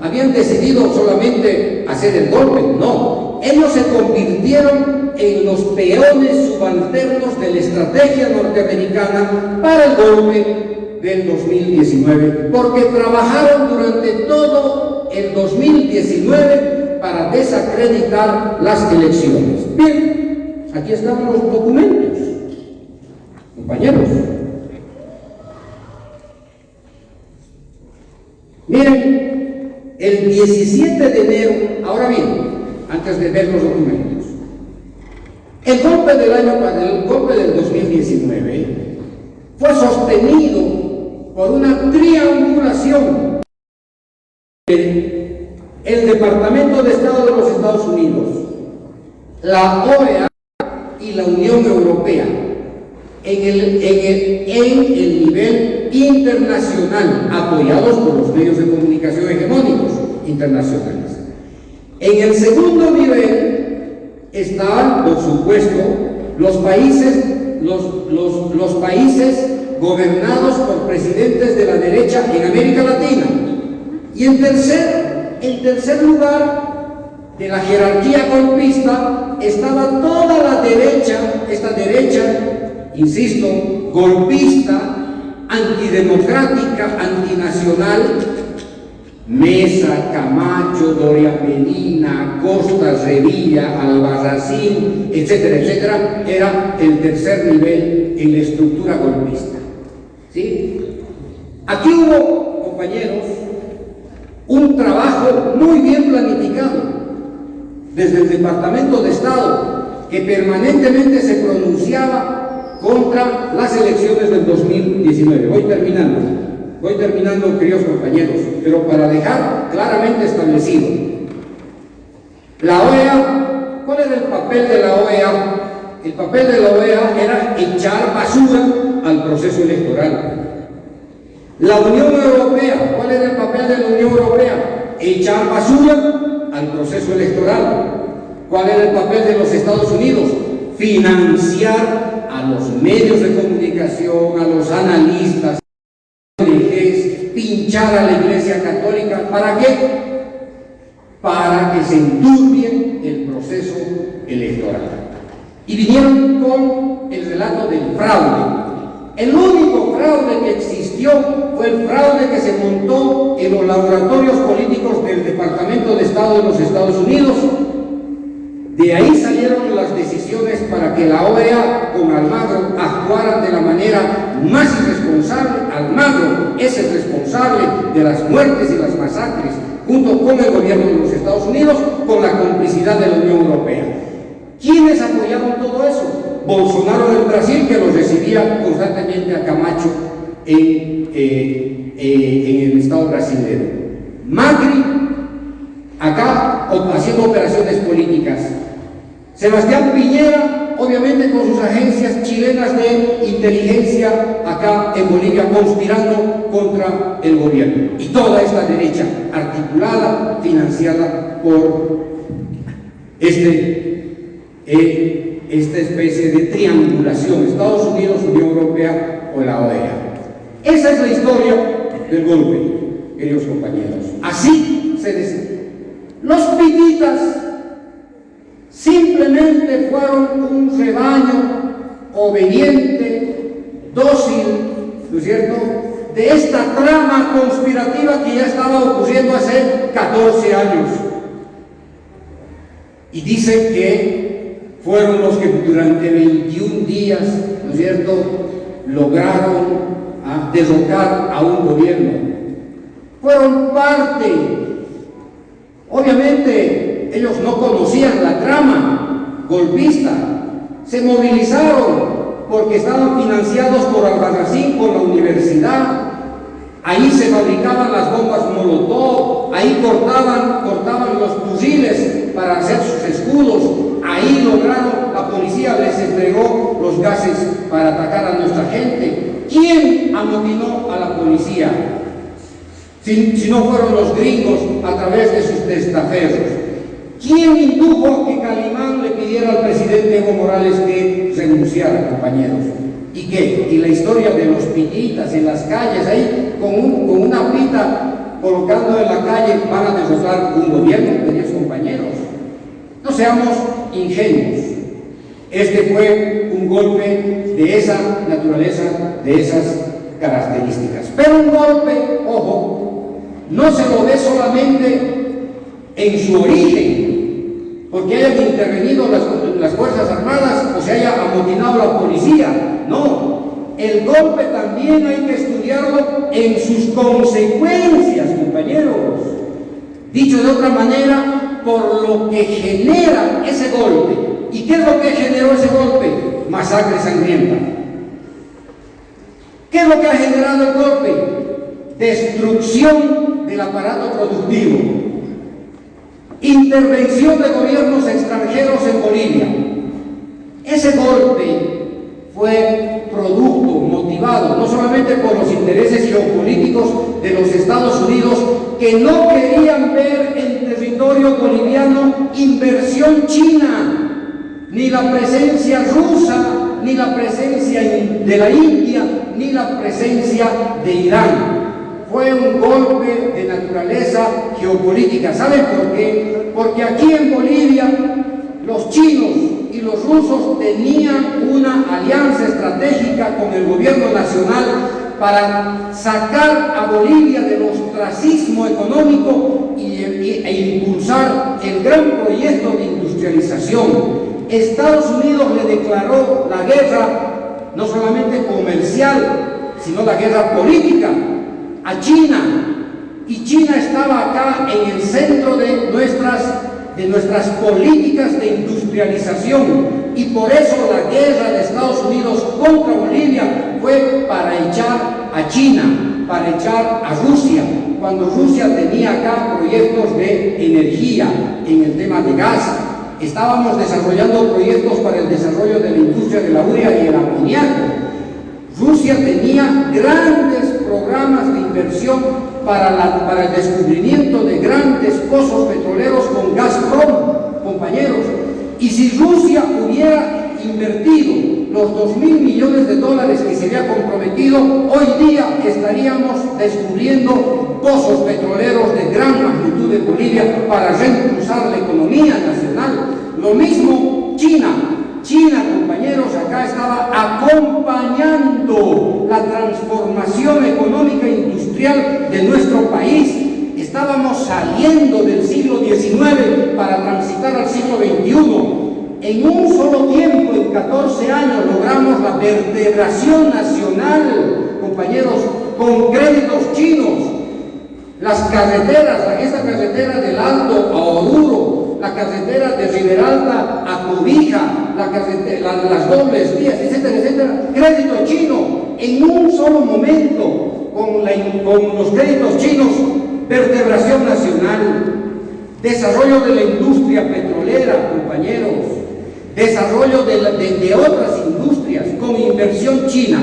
habían decidido solamente hacer el golpe, no. Ellos se convirtieron en los peones subalternos de la estrategia norteamericana para el golpe del 2019, porque trabajaron durante todo el 2019 para desacreditar las elecciones. Bien, aquí están los documentos, compañeros. Miren, el 17 de enero, ahora bien, antes de ver los documentos, el golpe del año, el golpe del 2019 fue sostenido por una triangulación el Departamento de Estado de los Estados Unidos, la OEA y la Unión Europea en el, en el, en el nivel internacional, apoyados por los medios de comunicación hegemónicos internacionales. En el segundo nivel están, por supuesto, los países, los, los, los países gobernados por presidentes de la derecha en América Latina. Y en tercer, en tercer lugar de la jerarquía golpista estaba toda la derecha, esta derecha, insisto, golpista, antidemocrática, antinacional, Mesa, Camacho, Doria Medina, Costa, Revilla, Albarracín, etcétera, etcétera, era el tercer nivel en la estructura golpista. ¿Sí? Aquí hubo, compañeros, un trabajo muy bien planificado desde el Departamento de Estado que permanentemente se pronunciaba contra las elecciones del 2019. Voy terminando, voy terminando, queridos compañeros, pero para dejar claramente establecido, la OEA, ¿cuál era el papel de la OEA? El papel de la OEA era echar basura al proceso electoral. La Unión Europea, ¿cuál era el papel de la Unión Europea? Echar basura al proceso electoral. ¿Cuál era el papel de los Estados Unidos? Financiar a los medios de comunicación, a los analistas, pinchar a la Iglesia Católica. ¿Para qué? Para que se enturbie el proceso electoral. Y vinieron con el relato del fraude. El único fraude que existió fue el fraude que se montó en los laboratorios políticos del Departamento de Estado de los Estados Unidos. De ahí salieron las decisiones para que la OEA con Almagro actuaran de la manera más irresponsable. Almagro es el responsable de las muertes y las masacres, junto con el gobierno de los Estados Unidos, con la complicidad de la Unión Europea. ¿Quiénes apoyaron todo eso? Bolsonaro del Brasil, que los recibía constantemente a Camacho en, eh, eh, el Estado brasileño. Macri, acá haciendo operaciones políticas. Sebastián Piñera obviamente con sus agencias chilenas de inteligencia acá en Bolivia, conspirando contra el gobierno. Y toda esta derecha articulada, financiada por este, eh, esta especie de triangulación, Estados Unidos, Unión Europea o la OEA. Esa es la historia del golpe, queridos compañeros. Así se dice. Los pititas fueron un rebaño obediente, dócil, ¿no es cierto?, de esta trama conspirativa que ya estaba ocurriendo hace 14 años. Y dicen que fueron los que durante 21 días, ¿no es cierto?, lograron ah, derrocar a un gobierno. Fueron parte, obviamente ellos no conocían la trama golpista, se movilizaron porque estaban financiados por Albarracín, por la universidad, Ahí se fabricaban las bombas Molotov, ahí cortaban, cortaban los fusiles para hacer sus escudos, ahí lograron, la policía les entregó los gases para atacar a nuestra gente. ¿Quién amotinó a la policía? Si, si no fueron los gringos a través de sus testaferros. ¿Quién indujo a que Calimán le pidiera al presidente Evo Morales que renunciara, compañeros? ¿Y qué? Y la historia de los pititas en las calles, ahí con, una pita colocando en la calle van a derrotar un gobierno, queridos compañeros. No seamos ingenuos. Este fue un golpe de esa naturaleza, de esas características. Pero un golpe, ojo, no se lo ve solamente en su origen, porque hayan intervenido las, Fuerzas Armadas o se haya amotinado la policía. No, el golpe también hay que estudiarlo en sus consecuencias, compañeros. Dicho de otra manera, por lo que genera ese golpe. ¿Y qué es lo que generó ese golpe? Masacre sangrienta. ¿Qué es lo que ha generado el golpe? Destrucción del aparato productivo. Intervención de gobiernos extranjeros en Bolivia. Ese golpe fue producto, motivado, no solamente por los intereses geopolíticos de los Estados Unidos, que no querían ver en territorio boliviano inversión china, ni la presencia rusa, ni la presencia de la India, ni la presencia de Irán. Fue un golpe de naturaleza geopolítica. ¿Saben por qué? Porque aquí en Bolivia los chinos y los rusos tenían una alianza estratégica con el gobierno nacional para sacar a Bolivia del ostracismo económico y, e impulsar el gran proyecto de industrialización. Estados Unidos le declaró la guerra, no solamente comercial, sino la guerra política a China. Y China estaba acá en el centro de nuestras de nuestras políticas de industrialización y por eso la guerra de Estados Unidos contra Bolivia fue para echar a China, para echar a Rusia, cuando Rusia tenía acá proyectos de energía en el tema de gas. Estábamos desarrollando proyectos para el desarrollo de la industria de la urea y el amoníaco. Rusia tenía grandes programas de inversión para, el descubrimiento de grandes pozos petroleros con Gazprom, compañeros. Y si Rusia hubiera invertido los 2 mil millones de dólares que se había comprometido, hoy día estaríamos descubriendo pozos petroleros de gran magnitud de Bolivia para reimpulsar la economía nacional. Lo mismo China, China, compañeros, acá estaba acompañando la transformación económica e industrial de nuestro país. Estábamos saliendo del siglo XIX para transitar al siglo XXI. En un solo tiempo, en 14 años, logramos la vertebración nacional, compañeros, con créditos chinos. Las carreteras, esta carretera del Alto a Oruro, la carretera de Riberalta a Cobija, la carretera, las dobles vías, etcétera, etcétera, crédito chino, en un solo momento, con, con los créditos chinos, vertebración nacional, desarrollo de la industria petrolera, compañeros, desarrollo de, la- de- de otras industrias, con inversión china.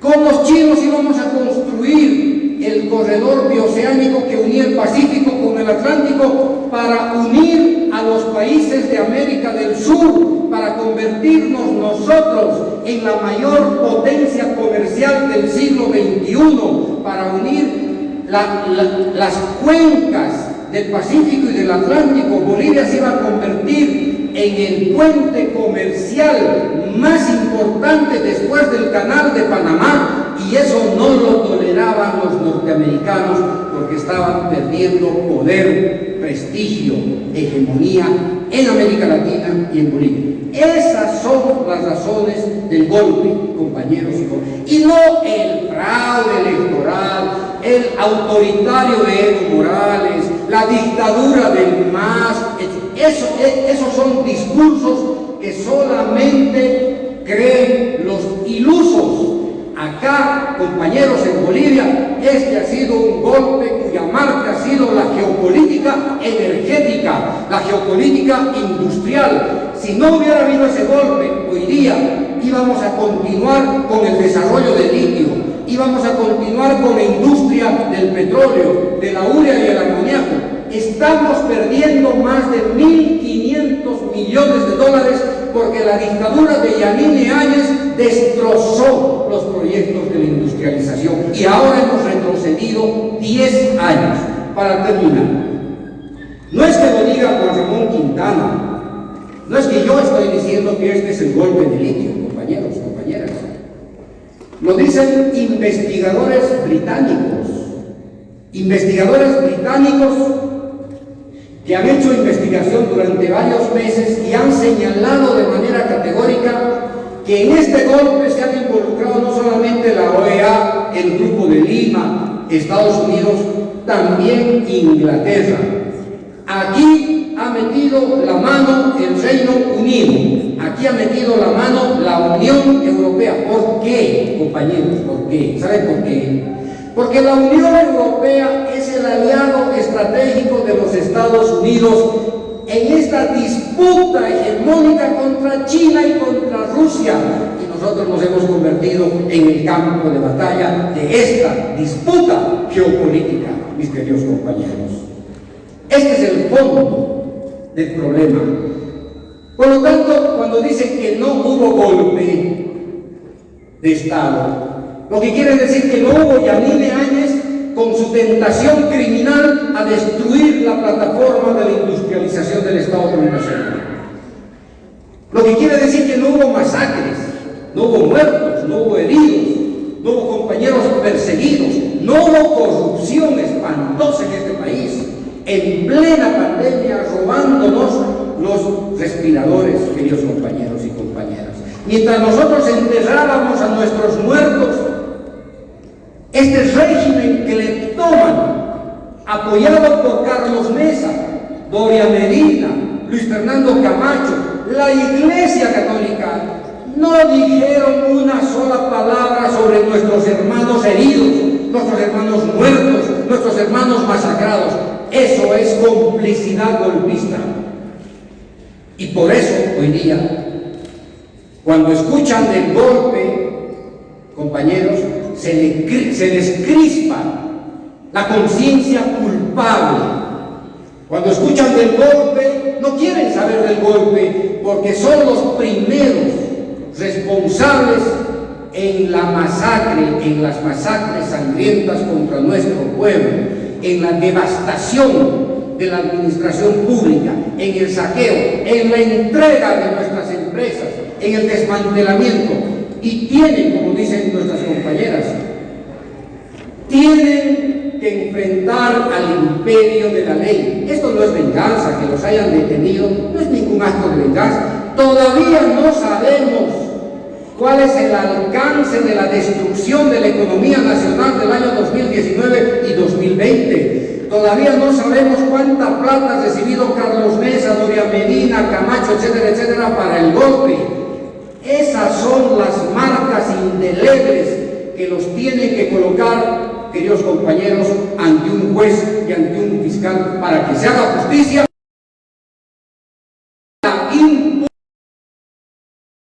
Con los chinos íbamos a construir el corredor bioceánico que unía el Pacífico con el Atlántico para unir los países de América del Sur, para convertirnos nosotros en la mayor potencia comercial del siglo XXI, para unir la- la- las cuencas del Pacífico y del Atlántico. Bolivia se iba a convertir en el puente comercial más importante después del canal de Panamá y eso no lo toleraban los norteamericanos porque estaban perdiendo poder, prestigio, hegemonía en América Latina y en Bolivia. Esas son las razones del golpe, compañeros y. Y no el fraude electoral, el autoritario de Evo Morales, la dictadura del MAS, e- esos son discursos que solamente creen los ilusos. Acá, compañeros en Bolivia, este ha sido un golpe cuya marca ha sido la geopolítica energética, la geopolítica industrial. Si no hubiera habido ese golpe, hoy día íbamos a continuar con el desarrollo del litio, íbamos a continuar con la industria del petróleo, de la urea y el amoníaco. Estamos perdiendo más de 1.500 millones de dólares porque la dictadura de Yanine Áñez destrozó los proyectos de la industrialización y ahora hemos retrocedido 10 años. Para terminar, no es que lo diga Juan Ramón Quintana, no es que yo estoy diciendo que este es el golpe de litio, compañeros, compañeras. Lo dicen investigadores británicos, investigadores británicos que han hecho investigación durante varios meses y han señalado de manera categórica que en este golpe se han involucrado no solamente la OEA, el Grupo de Lima, Estados Unidos, también Inglaterra. Aquí ha metido la mano el Reino Unido, aquí ha metido la mano la Unión Europea. ¿Por qué, compañeros? ¿Por qué? ¿Saben por qué? Porque la Unión Europea es el aliado estratégico de los Estados Unidos en esta disputa hegemónica contra China y contra Rusia. Y nosotros nos hemos convertido en el campo de batalla de esta disputa geopolítica, mis queridos compañeros. Este es el fondo del problema. Por lo tanto, cuando dicen que no hubo golpe de Estado, lo que quiere decir que no hubo Yanine Áñez con su tentación criminal a destruir la plataforma de la industrialización del Estado plurinacional. Lo que quiere decir que no hubo masacres, no hubo muertos, no hubo heridos, no hubo compañeros perseguidos, no hubo corrupción espantosa en este país, en plena pandemia robándonos los respiradores, queridos compañeros y compañeras. Mientras nosotros enterrábamos a nuestros muertos, este régimen que le toman, apoyado por Carlos Mesa, Doria Medina, Luis Fernando Camacho, la Iglesia Católica, no dijeron una sola palabra sobre nuestros hermanos heridos, nuestros hermanos muertos, nuestros hermanos masacrados. Eso es complicidad golpista. Y por eso hoy día, cuando escuchan del golpe, compañeros, se, les crispa la conciencia culpable. Cuando escuchan del golpe, no quieren saber del golpe porque son los primeros responsables en la masacre, en las masacres sangrientas contra nuestro pueblo, en la devastación de la administración pública, en el saqueo, en la entrega de nuestras empresas, en el desmantelamiento. Y tienen, como dicen nuestras compañeras, tienen que enfrentar al imperio de la ley. Esto no es venganza, que los hayan detenido, no es ningún acto de venganza. Todavía no sabemos cuál es el alcance de la destrucción de la economía nacional del año 2019 y 2020. Todavía no sabemos cuánta plata ha recibido Carlos Mesa, Doria Medina, Camacho, etcétera, etcétera, para el golpe. Esas son las marcas indelebles que los tiene que colocar, queridos compañeros, ante un juez y ante un fiscal para que se haga justicia.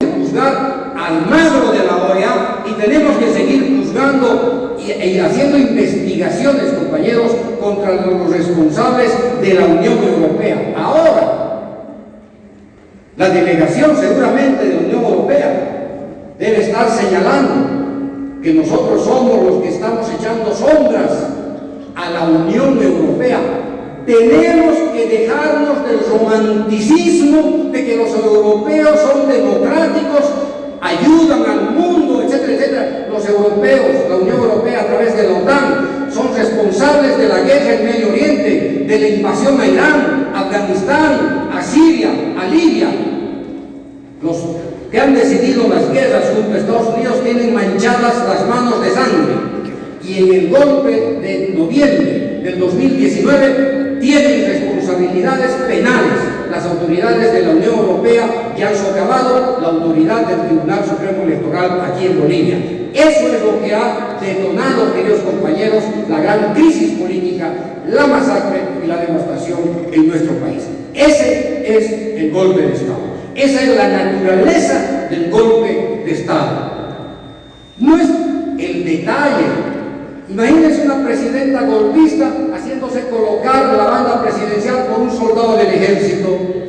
la juzgar al magro de la OEA y tenemos que seguir juzgando y, e y haciendo investigaciones, compañeros, contra los responsables de la Unión Europea. Ahora, la delegación seguramente de la Unión Europea debe estar señalando que nosotros somos los que estamos echando sombras a la Unión Europea. Tenemos que dejarnos del romanticismo de que los europeos son democráticos, ayudan al mundo, etcétera, etcétera. Los europeos, la Unión Europea a través de la OTAN, son responsables de la guerra en Medio Oriente, de la invasión a Irán, Afganistán, a Siria, a Libia. Los que han decidido las guerras junto a Estados Unidos tienen manchadas las manos de sangre. Y en el golpe de noviembre del 2019 tienen responsabilidades penales las autoridades de la Unión Europea que han socavado la autoridad del Tribunal Supremo Electoral aquí en Bolivia. Eso es lo que ha detonado, queridos compañeros, la gran crisis política, la masacre y la devastación en nuestro país. Ese es el golpe de Estado. Esa es la naturaleza del golpe de Estado. No es el detalle. Imagínense una presidenta golpista haciéndose colocar la banda presidencial por un soldado del ejército.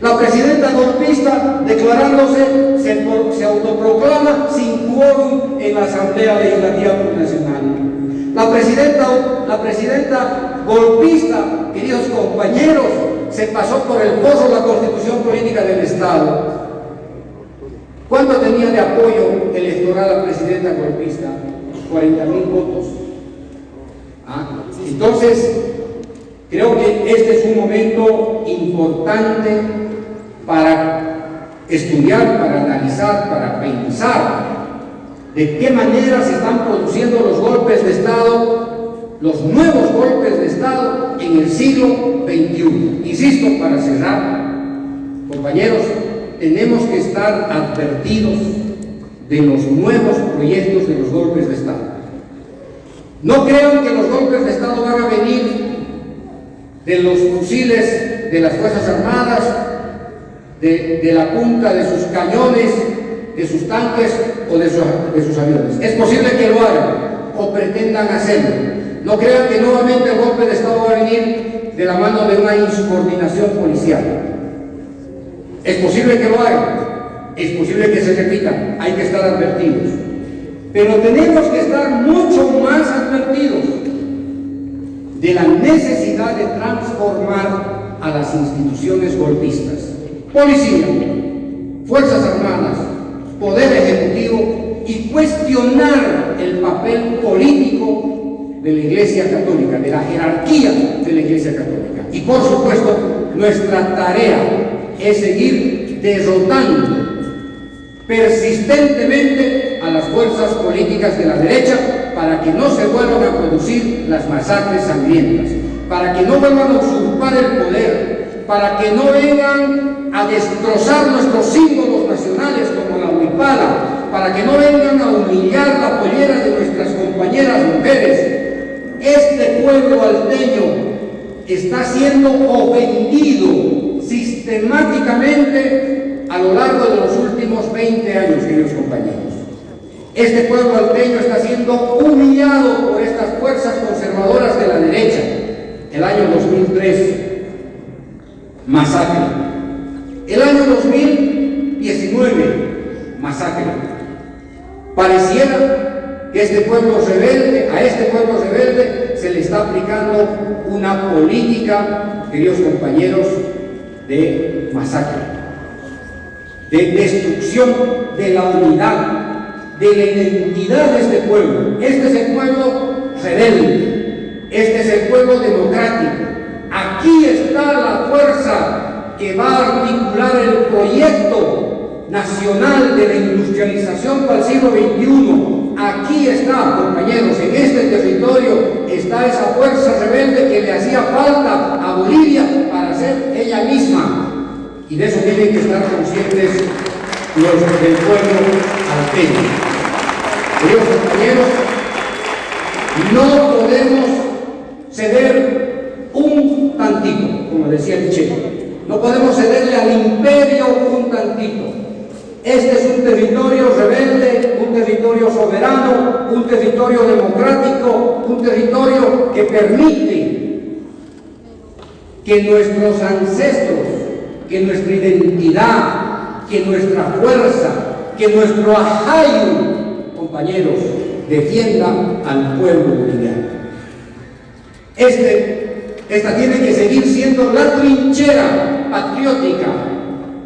La presidenta golpista declarándose, se, autoproclama sin quórum en la Asamblea Legislativa Nacional. La presidenta, la presidenta golpista, queridos compañeros, se pasó por el pozo la constitución política del Estado. ¿Cuánto tenía de apoyo electoral la presidenta golpista? 40 mil votos. ¿Ah? Entonces, creo que este es un momento importante para estudiar, para analizar, para pensar de qué manera se están produciendo los golpes de Estado los nuevos golpes de Estado en el siglo XXI. Insisto, para cerrar, compañeros, tenemos que estar advertidos de los nuevos proyectos de los golpes de Estado. No crean que los golpes de Estado van a venir de los fusiles de las Fuerzas Armadas, de, la punta de sus cañones, de sus tanques o de, de sus aviones. Es posible que lo hagan o pretendan hacerlo, no crean que nuevamente el golpe de Estado va a venir de la mano de una insubordinación policial. Es posible que lo haga, es posible que se repita, hay que estar advertidos. Pero tenemos que estar mucho más advertidos de la necesidad de transformar a las instituciones golpistas. Policía, Fuerzas Armadas, Poder Ejecutivo y cuestionar el papel político de la Iglesia Católica, de la jerarquía de la Iglesia Católica. Y por supuesto, nuestra tarea es seguir derrotando persistentemente a las fuerzas políticas de la derecha para que no se vuelvan a producir las masacres sangrientas, para que no vuelvan a usurpar el poder, para que no vengan a destrozar nuestros símbolos nacionales como la huipala, para que no vengan a humillar la pollera de nuestras compañeras mujeres, este pueblo alteño está siendo ofendido sistemáticamente a lo largo de los últimos 20 años, queridos compañeros. Este pueblo alteño está siendo humillado por estas fuerzas conservadoras de la derecha. El año 2003, masacre. El año 2019, masacre. Pareciera que este pueblo rebelde, a este pueblo rebelde se le está aplicando una política, queridos compañeros, de masacre, de destrucción de la unidad, de la identidad de este pueblo. Este es el pueblo rebelde, este es el pueblo democrático. Aquí está la fuerza que va a articular el proyecto nacional de la industrialización para el siglo XXI Aquí está, compañeros, en este territorio está esa fuerza rebelde que le hacía falta a Bolivia para ser ella misma. Y de eso tienen que estar conscientes los del pueblo alteño. Queridos compañeros, no podemos ceder un tantito, como decía el Che. No podemos cederle al imperio un tantito. Este es un territorio rebelde, un territorio soberano, un territorio democrático, un territorio que permite que nuestros ancestros, que nuestra identidad, que nuestra fuerza, que nuestro ajayo, compañeros, defienda al pueblo boliviano. Este, esta tiene que seguir siendo la trinchera patriótica,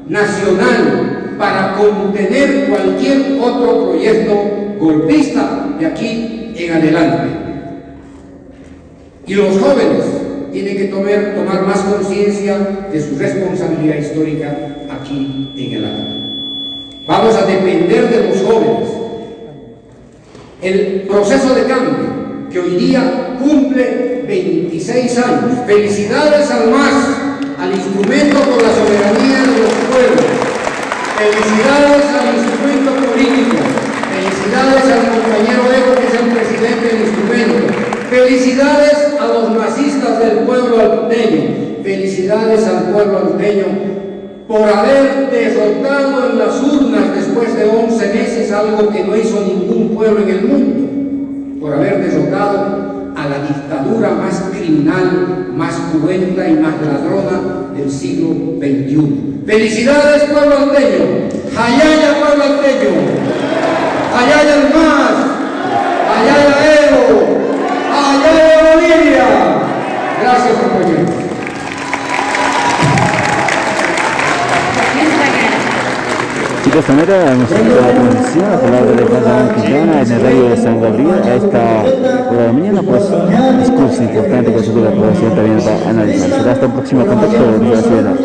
nacional, para contener cualquier otro proyecto golpista de aquí en adelante. Y los jóvenes tienen que tomar, tomar más conciencia de su responsabilidad histórica aquí en el año. Vamos a depender de los jóvenes. El proceso de cambio que hoy día cumple 26 años. Felicidades al MAS, al instrumento por la soberanía de los pueblos. Felicidades al instrumento político. Felicidades al compañero Evo, que es el presidente del instrumento. Felicidades a los masistas del pueblo alteño. Felicidades al pueblo alteño por haber derrotado en las urnas después de 11 meses algo que no hizo ningún pueblo en el mundo, por haber derrotado a la dictadura más criminal, más cruenta y más ladrona del siglo XXI. ¡Felicidades, pueblo alteño! ¡Hayaya, pueblo alteño! ¡Hayaya el más! ¡Hayaya Evo! ¡Hayaya Bolivia! Gracias, compañeros. Chicos, hemos hecho la transmisión a palabra de Juan Quintana en el radio de San Gabriel a esta hora la mañana, pues discurso importante que la población también para analizar. Será hasta el próximo contacto de la ciudad.